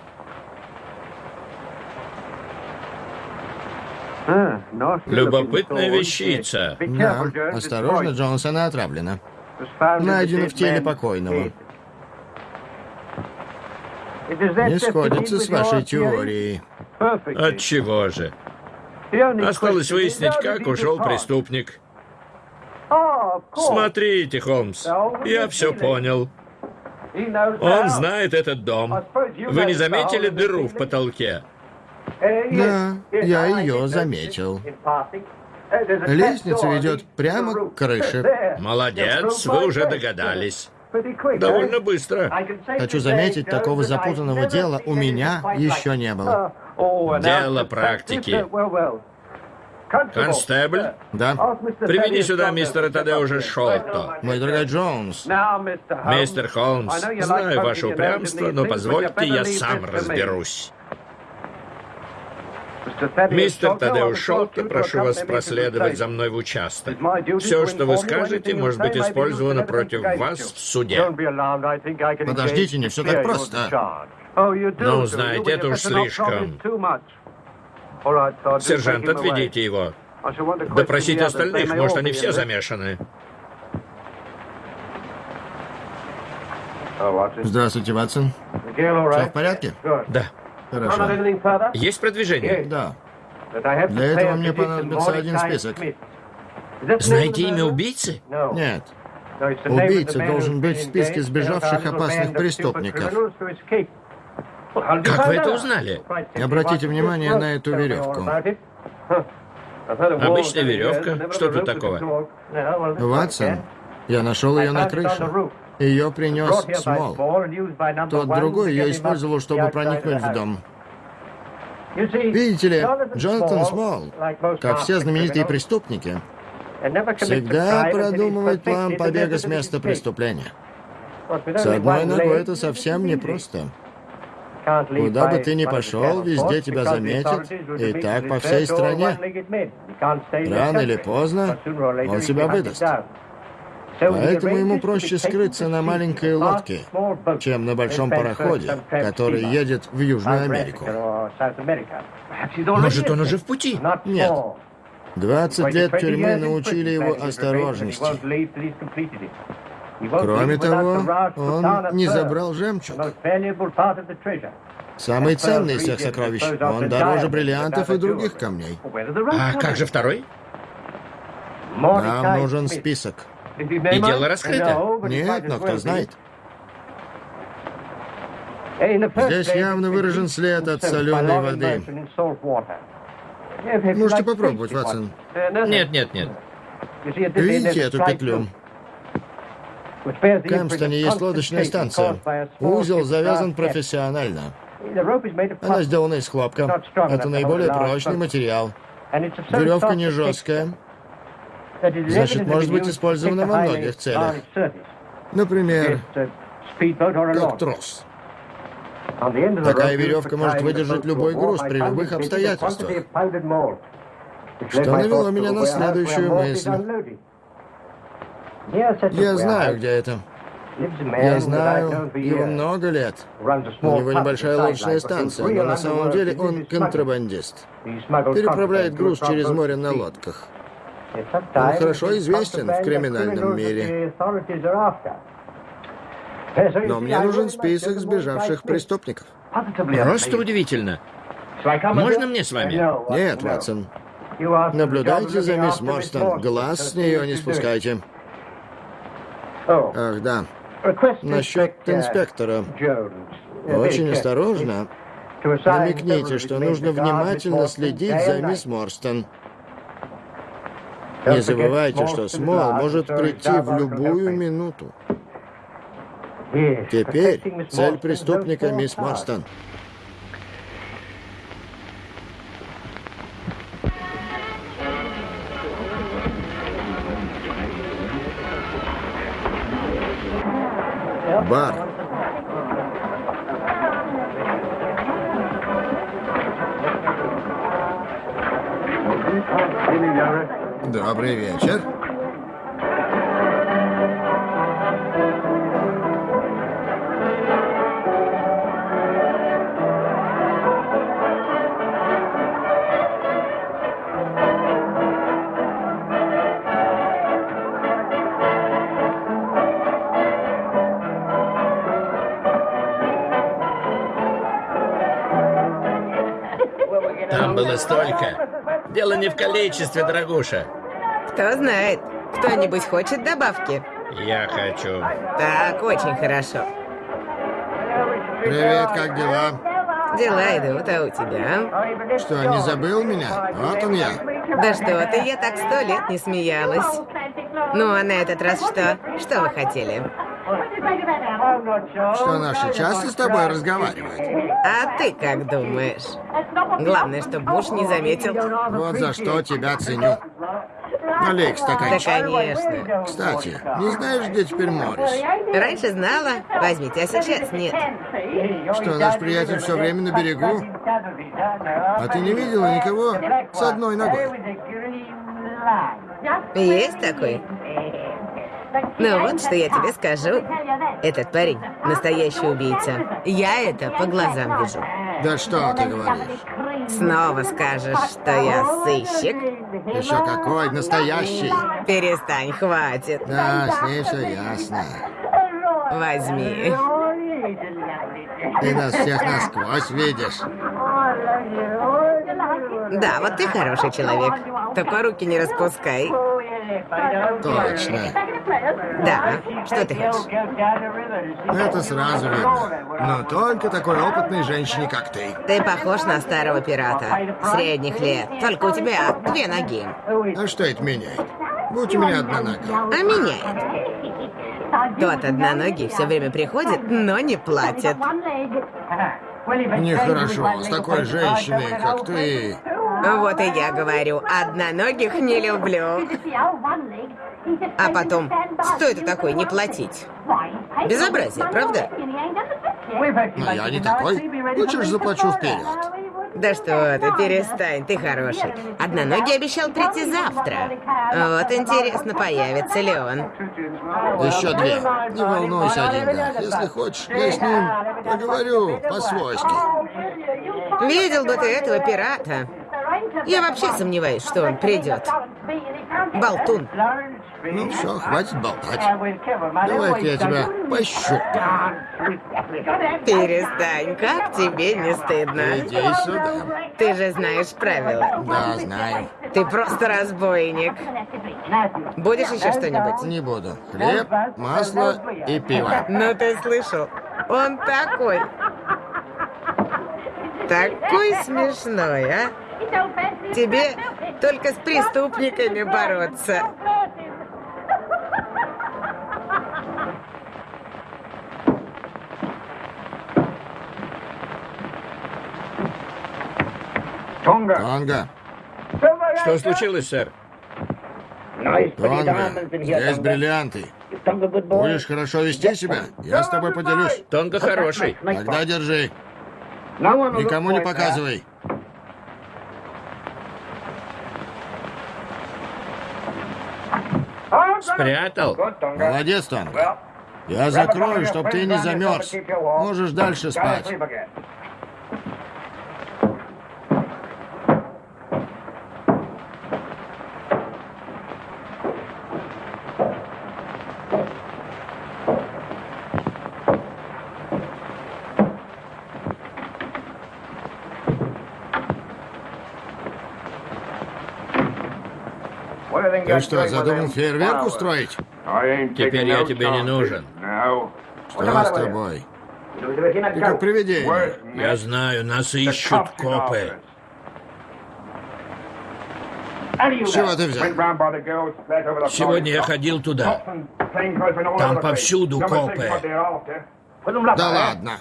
Любопытная вещица. Да, осторожно, Джонсона отравлено. Найдено в теле покойного. Не сходится с вашей теорией. От чего же? Осталось выяснить, как ушел преступник. Смотрите, Холмс, я все понял. Он знает этот дом. Вы не заметили дыру в потолке? Да, я ее заметил. Лестница ведет прямо к крыше. Молодец, вы уже догадались. Довольно быстро. Хочу заметить, такого запутанного дела у меня еще не было. Дело практики. Констебль, Да? приведи сюда мистера Тадеужа Шолто. Мой дорогой Джонс, Мистер Холмс, знаю ваше упрямство, но позвольте, я сам разберусь. Мистер Тадеуш Шолто, прошу вас проследовать за мной в участок. Все, что вы скажете, может быть использовано против вас в суде. подождите, не все так просто. Ну, знаете, это уж слишком. Сержант, отведите его. Допросите остальных, может, они все замешаны. Здравствуйте, Ватсон. Все в порядке? Да. Хорошо. Есть продвижение? Да. Для этого мне понадобится один список. Знаете имя убийцы? Нет. Убийца должен быть в списке сбежавших опасных преступников. Как вы это узнали? Обратите внимание на эту веревку. Обычная веревка. Что тут такого? Ватсон, я нашел ее на крыше. Ее принес Смол. Тот другой ее использовал, чтобы проникнуть в дом. Видите ли, Джонатан Смол, как все знаменитые преступники, всегда продумывает план побега с места преступления. С одной ногой это совсем непросто. Куда бы ты ни пошел, везде тебя заметят, и так по всей стране. Рано или поздно он себя выдаст. Поэтому ему проще скрыться на маленькой лодке, чем на большом пароходе, который едет в Южную Америку. Может, он уже в пути? Нет. 20 лет тюрьмы научили его осторожности. Кроме того, он не забрал жемчуг. Самый ценный из всех сокровищ. Он дороже бриллиантов и других камней. А как же второй? Нам нужен список. И дело раскрыто. Нет, но кто знает. Здесь явно выражен след от соленой воды. Можете попробовать, Ватсон. Нет, нет, нет. Видите эту петлю? В Кэмпстоне есть лодочная станция. Узел завязан профессионально. Она сделана из хлопка. Это наиболее прочный материал. Веревка не жесткая. Значит, может быть использована во многих целях. Например, как трос. Такая веревка может выдержать любой груз при любых обстоятельствах. Что навело меня на следующую мысль. Я знаю, где это. Я знаю его много лет. У него небольшая лодочная станция, но на самом деле он контрабандист. Переправляет груз через море на лодках. Он хорошо известен в криминальном мире. Но мне нужен список сбежавших преступников. Просто удивительно. Можно мне с вами? Нет, Ватсон. Наблюдайте за мисс Морстон. Глаз с нее не спускайте. Ах, да. Насчет инспектора. Очень осторожно. Намекните, что нужно внимательно следить за мисс Морстон. Не забывайте, что Смол может прийти в любую минуту. Теперь цель преступника, мисс Морстон. Бар. Добрый вечер. Там было столько. Дело не в количестве, дорогуша. Кто знает, кто-нибудь хочет добавки? Я хочу. Так, очень хорошо. Привет, как дела? Дела идут, а у тебя? Что, не забыл меня? Вот он я. Да что ты, я так сто лет не смеялась. Ну, а на этот раз что? Что вы хотели? Что наши часто с тобой разговаривают? А ты как думаешь? Главное, чтобы муж не заметил. Вот за что тебя ценю. Налей к Да, конечно. Кстати, не знаешь, где теперь Моррис? Раньше знала. Возьмите, а сейчас нет. Что, наш приятель все время на берегу? А ты не видела никого с одной ногой? Есть такой? Ну вот, что я тебе скажу. Этот парень — настоящий убийца. Я это по глазам вижу. Да что ты говоришь? Снова скажешь, что я сыщик? Еще какой настоящий. Перестань, хватит. Да, с ней все ясно. Возьми. Ты нас всех насквозь видишь. Да, вот ты хороший человек. Только руки не распускай. Точно. Да, что ты хочешь? Это сразу видно. Но только такой опытной женщине, как ты. Ты похож на старого пирата. Средних лет. Только у тебя две ноги. А что это меняет? Будь у меня одна нога. А меняет. Тот одноногий все время приходит, но не платит. Нехорошо, с такой женщиной, как ты. Вот и я говорю, одноногих не люблю. А потом, что это такое не платить? Безобразие, правда? Но я не такой. Хочешь, заплачу вперед? Да что ты, перестань, ты хороший. Одноногий обещал прийти завтра. Вот интересно, появится ли он. Еще две. Не волнуйся о деньгах. Если хочешь, я с ним поговорю по-свойски. Видел бы ты этого пирата. Я вообще сомневаюсь, что он придет. Болтун. Ну все, хватит болтать. Давай-ка я тебя пощупаю. Перестань, как тебе не стыдно? Иди сюда. Ты же знаешь правила. Да, знаю. Ты просто разбойник. Будешь еще что-нибудь? Не буду. Хлеб, масло и пиво. Ну ты слышал? Он такой. Такой смешной, а? Тебе только с преступниками бороться. Тонга, Что случилось, сэр? Тонга, здесь бриллианты. Будешь хорошо вести себя, я с тобой поделюсь. Тонко хороший. Тогда держи. Никому не показывай. Спрятал? Молодец, Тонга. Я закрою, чтоб ты не замерз. Можешь дальше спать. Ты что, задумал фейерверк устроить? Теперь я тебе не нужен. Что с тобой? Ты как привидение. Я знаю, нас ищут копы. Чего ты взял? Сегодня я ходил туда. Там повсюду копы. Да ладно.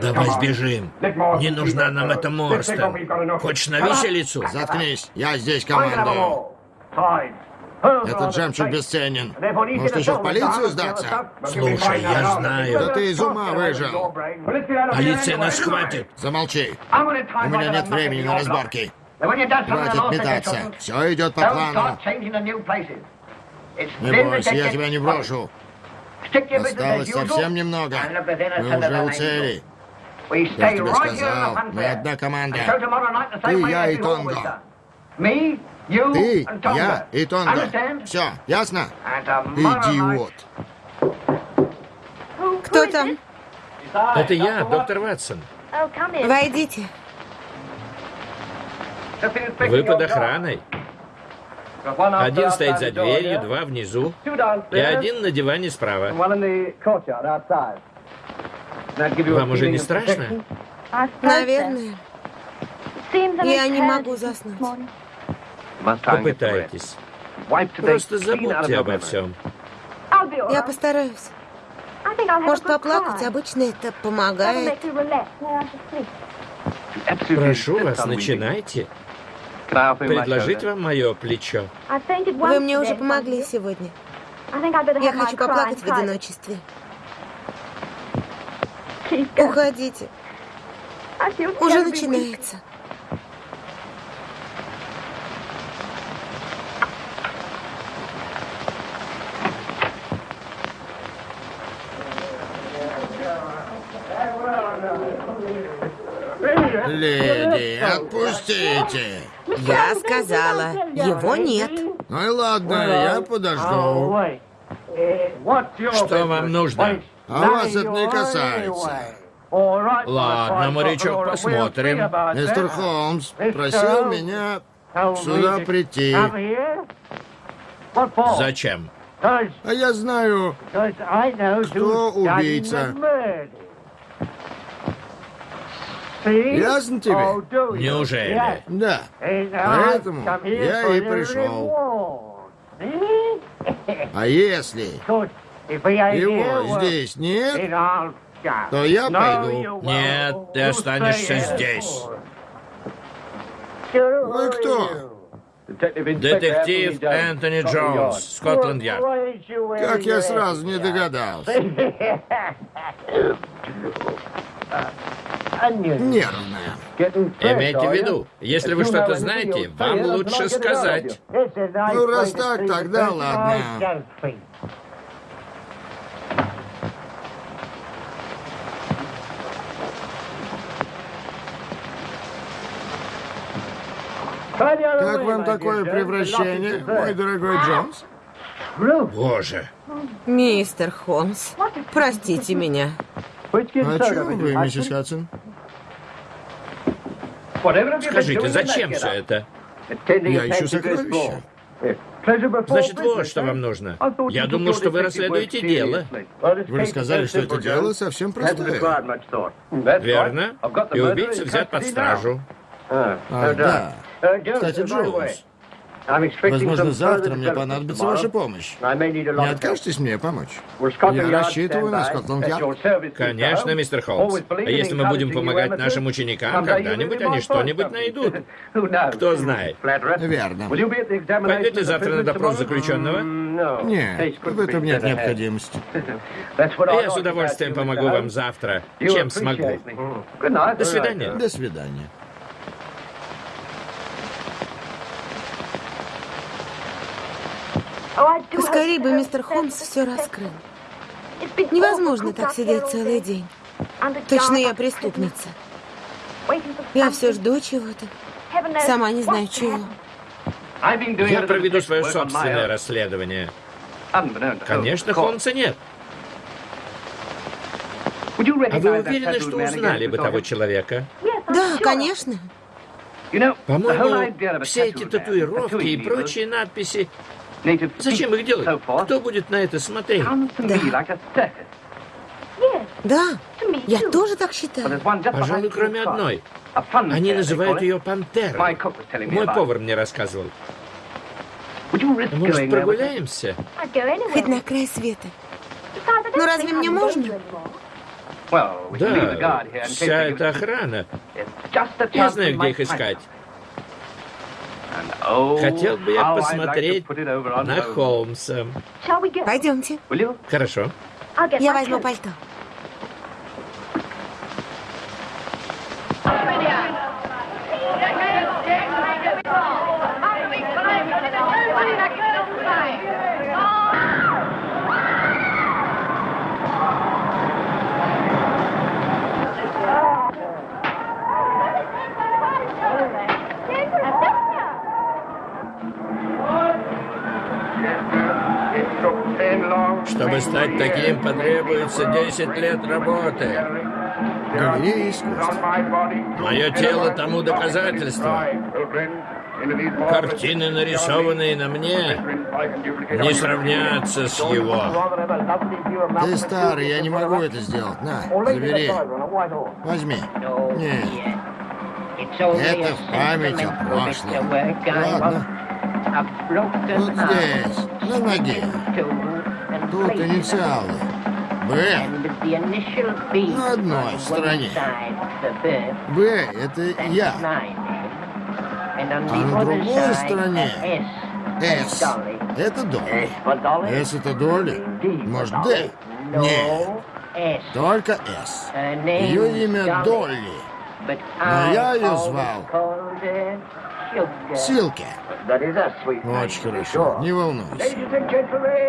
Давай сбежим. Не нужна нам эта Морстон. Хочешь на виселицу? Заткнись, я здесь командую. Этот жемчуг бесценен. Может, еще в полицию сдаться? Слушай, я Да знаю. ты из ума выжил. Полиция нас схватит. Замолчи. У меня нет времени на разборки. Хватит метаться. Все идет по плану. Не бойся, я тебя не брошу. Осталось совсем немного. Мы уже у цели. Я тебе сказал, мы одна команда. Ты, я и Тонго. Ты, я и Тонго. Все, ясно? Идиот. Кто там? Это я, доктор Ватсон. Войдите. Вы под охраной. Один стоит за дверью, два внизу, и один на диване справа. Вам уже не страшно? Наверное. Я не могу заснуть. Попытайтесь. Просто забудьте обо всем. Я постараюсь. Может, поплакать? Обычно это помогает. Прошу вас, начинайте. Предложить вам мое плечо. Вы мне уже помогли сегодня. Я хочу поплакать в одиночестве. Уходите. Уже начинается. Леди, отпустите. Я сказала, его нет. Ну и ладно, я подожду. Что вам нужно? А вас это не касается. Ладно, морячок, посмотрим. Мистер Холмс просил меня сюда прийти. Зачем? А я знаю, Кто убийца? Ясно тебе? Неужели? Да. Поэтому я и пришел. А если его здесь нет, то я пойду. Нет, ты останешься здесь. Вы кто? Детектив Энтони Джонс, Скотланд-Ярд. Как я сразу не догадался. Нервная. Имейте в виду, если вы что-то знаете, вам лучше сказать. Ну, раз так, тогда ладно. Как вам такое превращение, мой дорогой Джонс? Боже, Мистер Холмс, простите меня. О чем вы, миссис Хадсон? Скажите, зачем все это? Я ищу сокровища. Значит, вот что вам нужно. Я думал, что вы расследуете дело. Вы сказали, что это дело совсем простое. Верно? И убийца взят под стражу. А, да. Кстати, Джонс, возможно, завтра мне понадобится ваша помощь. Не откажетесь мне помочь? Я рассчитываю на Скотланд-Ярд. Конечно, мистер Холмс. А если мы будем помогать нашим ученикам, когда-нибудь они что-нибудь найдут. Кто знает. Верно. Пойдете завтра на допрос заключенного? Нет, в этом нет необходимости. Я с удовольствием помогу вам завтра, чем смогу. До свидания. До свидания. Поскорей бы мистер Холмс все раскрыл. Невозможно так сидеть целый день. Точно я преступница. Я все жду чего-то. Сама не знаю чего. Я проведу свое собственное расследование. Конечно, Холмса нет. А вы уверены, что узнали бы того человека? Да, конечно. По-моему, все эти татуировки и прочие надписи, зачем их делать? Кто будет на это смотреть? Да, я тоже так считаю. Пожалуй, кроме одной. Они называют ее пантерой. Мой повар мне рассказывал. Может, прогуляемся? Хоть на край света. Ну разве мне можно? Да, вся эта охрана. Я знаю, где их искать. Хотел бы я посмотреть на Холмса. Пойдемте. Хорошо. Я возьму пальто. Чтобы стать таким, потребуется 10 лет работы. Галерея искусств. Мое тело тому доказательство. Картины, нарисованные на мне, не сравнятся с его. Ты старый, я не могу это сделать. На, забери. Возьми. Нет. Это в память о прошлом. Ладно. Вот здесь, на ноге. Тут инициалы. Б. На одной стороне. Б — это я. А на другой стороне С. Это доля. С — это доля? Может, Д? Нет. Только С. Ее имя Долли. Но я ее звал Силки. Очень хорошо. Не волнуйся.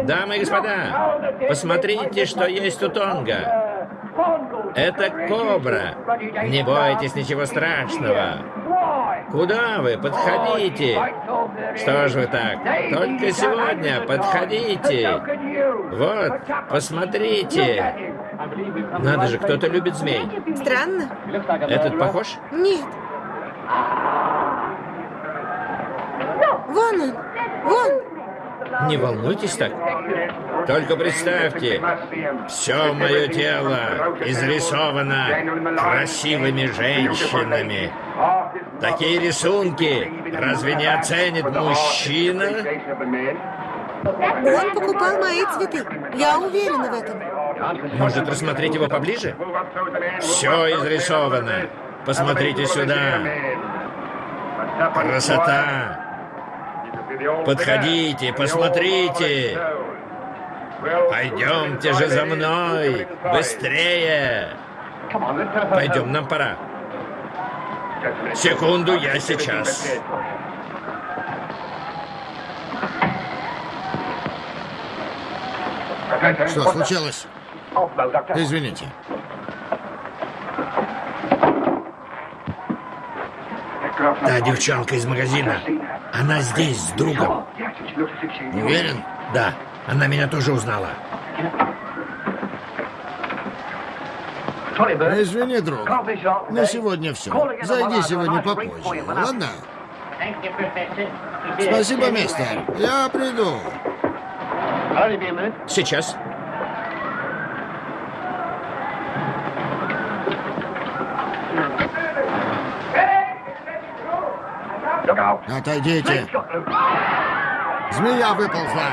Дамы и господа, посмотрите, что есть у Тонга. Это кобра. Не бойтесь ничего страшного. Куда вы? Подходите. Что ж вы так? Только сегодня подходите. Вот, посмотрите. Надо же, кто-то любит змей. Странно? Этот похож? Нет. Вон он. Вон. Не волнуйтесь так. Только представьте, все мое тело изрисовано красивыми женщинами. Такие рисунки разве не оценит мужчина? Он покупал мои цветы. Я уверена в этом. Может, рассмотреть его поближе? Все изрисовано. Посмотрите сюда. Красота. Подходите, посмотрите. Пойдемте же за мной. Быстрее. Пойдем, нам пора. Секунду, я сейчас. Что случилось? Извините. Та девчонка из магазина. Она здесь с другом. Уверен? Да, она меня тоже узнала. Извини, друг. На сегодня все. Зайди сегодня попозже, ладно? Спасибо, мистер. Я приду. Сейчас. Отойдите. Змея выползла.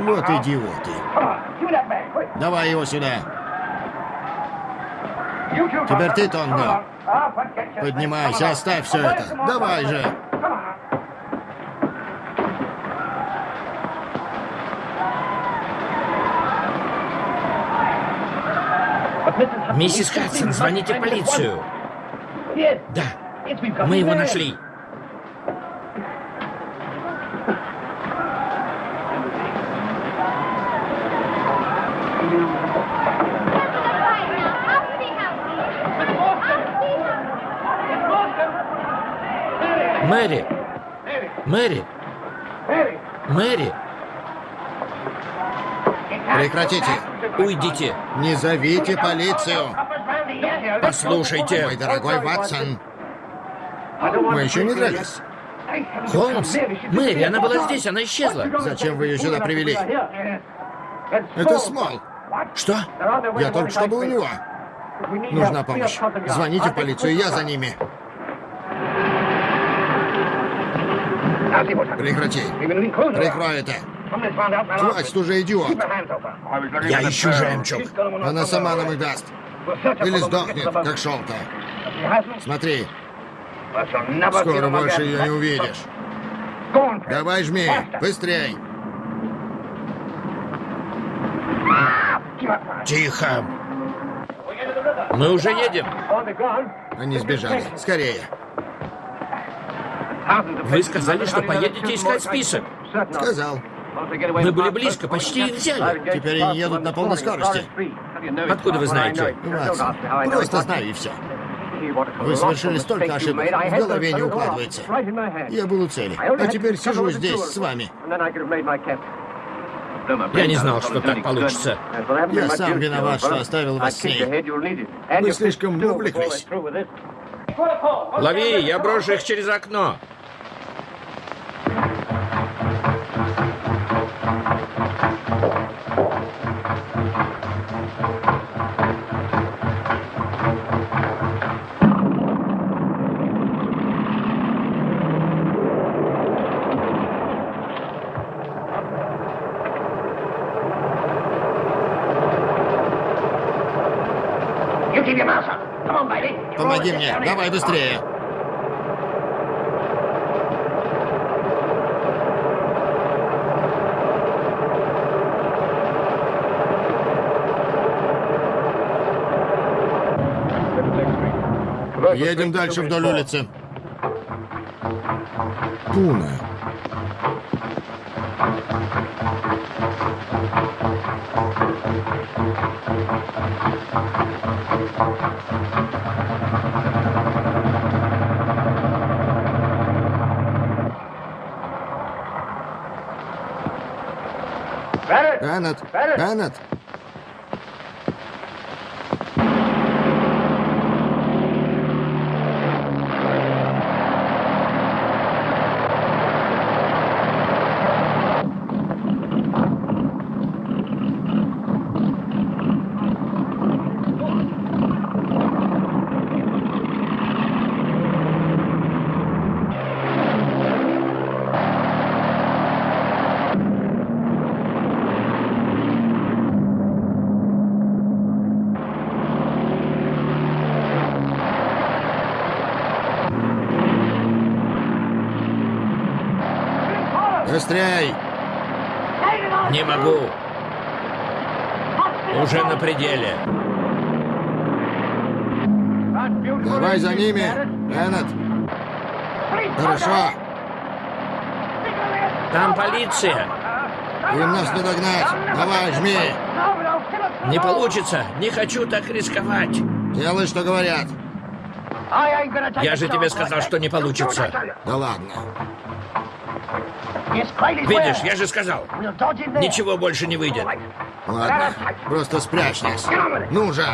Вот идиоты. Давай его сюда. Теперь ты, Тонго. Поднимайся, оставь все это. Давай же. Миссис Хадсон, звоните полицию. Да, мы его нашли. Мэри! Мэри! Мэри! Прекратите. Уйдите! Не зовите полицию. Послушайте! Мой дорогой Ватсон. Мы еще не дрались. Холмс! Мэри, она была здесь, она исчезла. Зачем вы ее сюда привели? Это Смол. Что? Я только что был у него. Нужна помощь. Звоните в полицию, я за ними. Прекрати. Прикрой это. Хватит уже, идиот. Я ищу жемчуг. Она сама нам их даст. Или сдохнет, как шел-то. Смотри, скоро больше ее не увидишь. Давай жми, быстрей. Тихо. Мы уже едем. Они сбежали. Скорее. Вы сказали, что поедете искать список. Сказал. Мы были близко, почти их взяли. Теперь они едут на полной скорости. Откуда вы знаете? Ватсон, просто знаю и все. Вы совершили столько ошибок, в голове не укладывается. Я был у цели, а теперь сижу здесь с вами. Я не знал, что так получится. Я сам виноват, что оставил вас с ней. Вы слишком увлеклись. Лови, я брошу их через окно. Помоги мне, давай быстрее. Едем дальше вдоль улицы. Пуна. ბანატ, ბანატ. Быстрей! Не могу. Уже на пределе. Давай за ними, Беннет! Хорошо! Там полиция. Им нас не догнать! Давай, жми! Не получится. Не хочу так рисковать. Делай, что говорят. Я же тебе сказал, что не получится. Да ладно. Видишь, я же сказал. Ничего больше не выйдет. Ладно, просто спрячь нас. Ну же!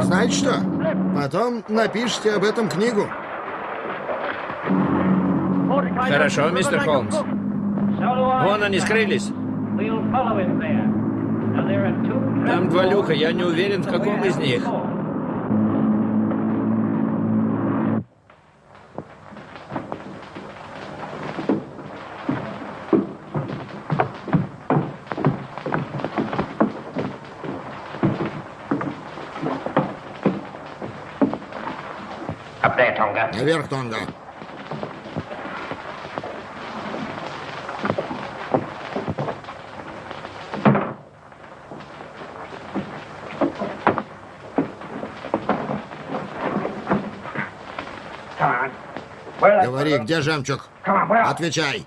Знаете что? Потом напишите об этом книгу. Хорошо, мистер Холмс. Вон они скрылись. Там два люка, я не уверен, в каком из них. Наверх, Тонга. Говори, где жемчуг? Отвечай.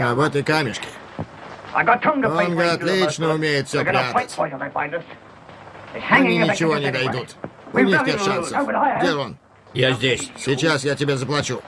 А вот и камешки. Тонга отлично умеет все прятать. Они ничего не дойдут. У них нет шансов. Где он? Я здесь. Сейчас я тебе заплачу.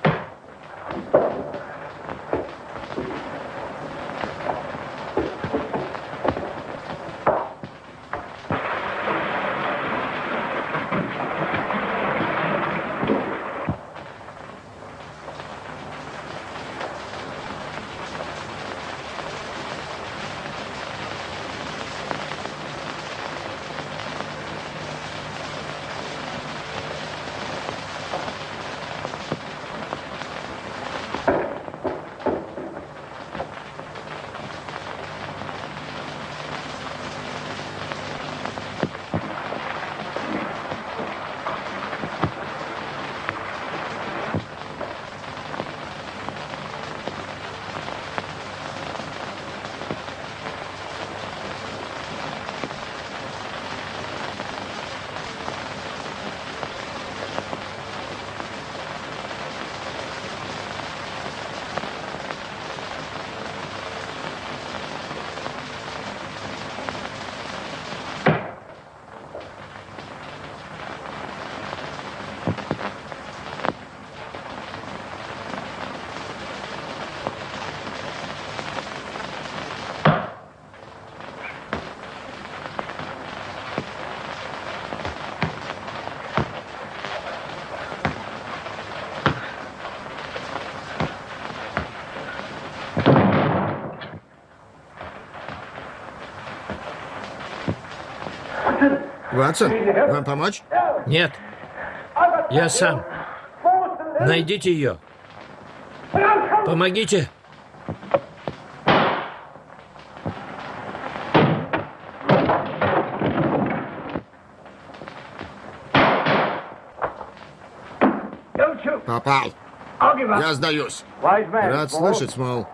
Ватсон, вам помочь? Нет. Я сам. Найдите ее. Помогите. Попал. Я сдаюсь. Рад слышать, Смол.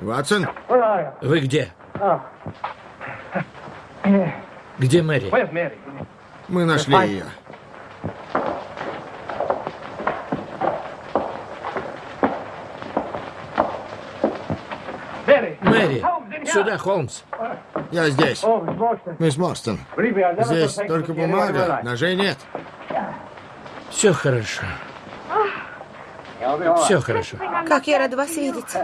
Ватсон, Вы где? Где Мэри? мы нашли ее. Мэри! Сюда, Холмс. Я здесь. Мисс Морстон, здесь только бумага, ножей нет. Все хорошо. Все хорошо. Как я рада вас видеть.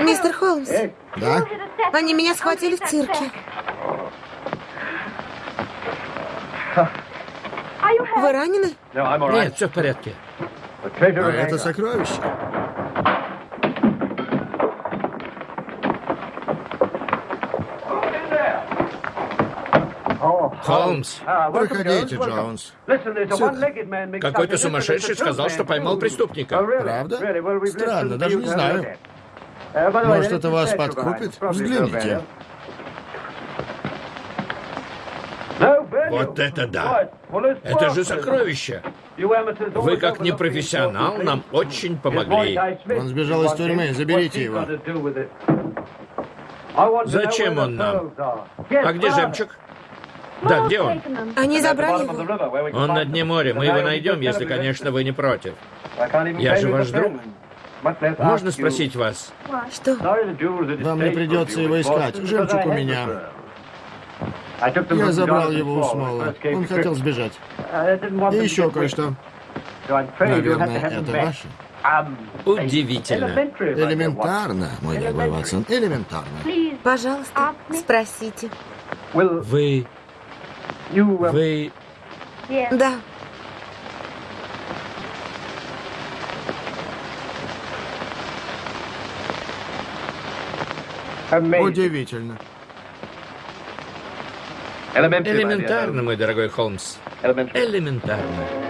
Мистер Холмс, Да? они меня схватили в цирке. Вы ранены? Нет, все в порядке. А это сокровище. Холмс, Проходите, Джонс. какой-то сумасшедший сказал, что поймал преступника. Правда? Странно, даже не знаю. Может, это вас подкупит? Взгляните. Вот это да! Это же сокровище! Вы, как непрофессионал, нам очень помогли. Он сбежал из тюрьмы, заберите его. Зачем он нам? А где жемчуг? Да, где он? Они забрали его. Он на дне моря. Мы его найдем, если, конечно, вы не против. Я же ваш друг. Можно спросить вас? Что? Вам не придется его искать. Жемчуг у меня. Я забрал его у Смола. Он хотел сбежать. И еще кое-что. Наверное, это ваше. Удивительно. Элементарно, мой дорогой Ватсон, элементарно. Пожалуйста, спросите. Вы... Вы... Да, Удивительно. Элементарно, мой дорогой Холмс. Элементарно.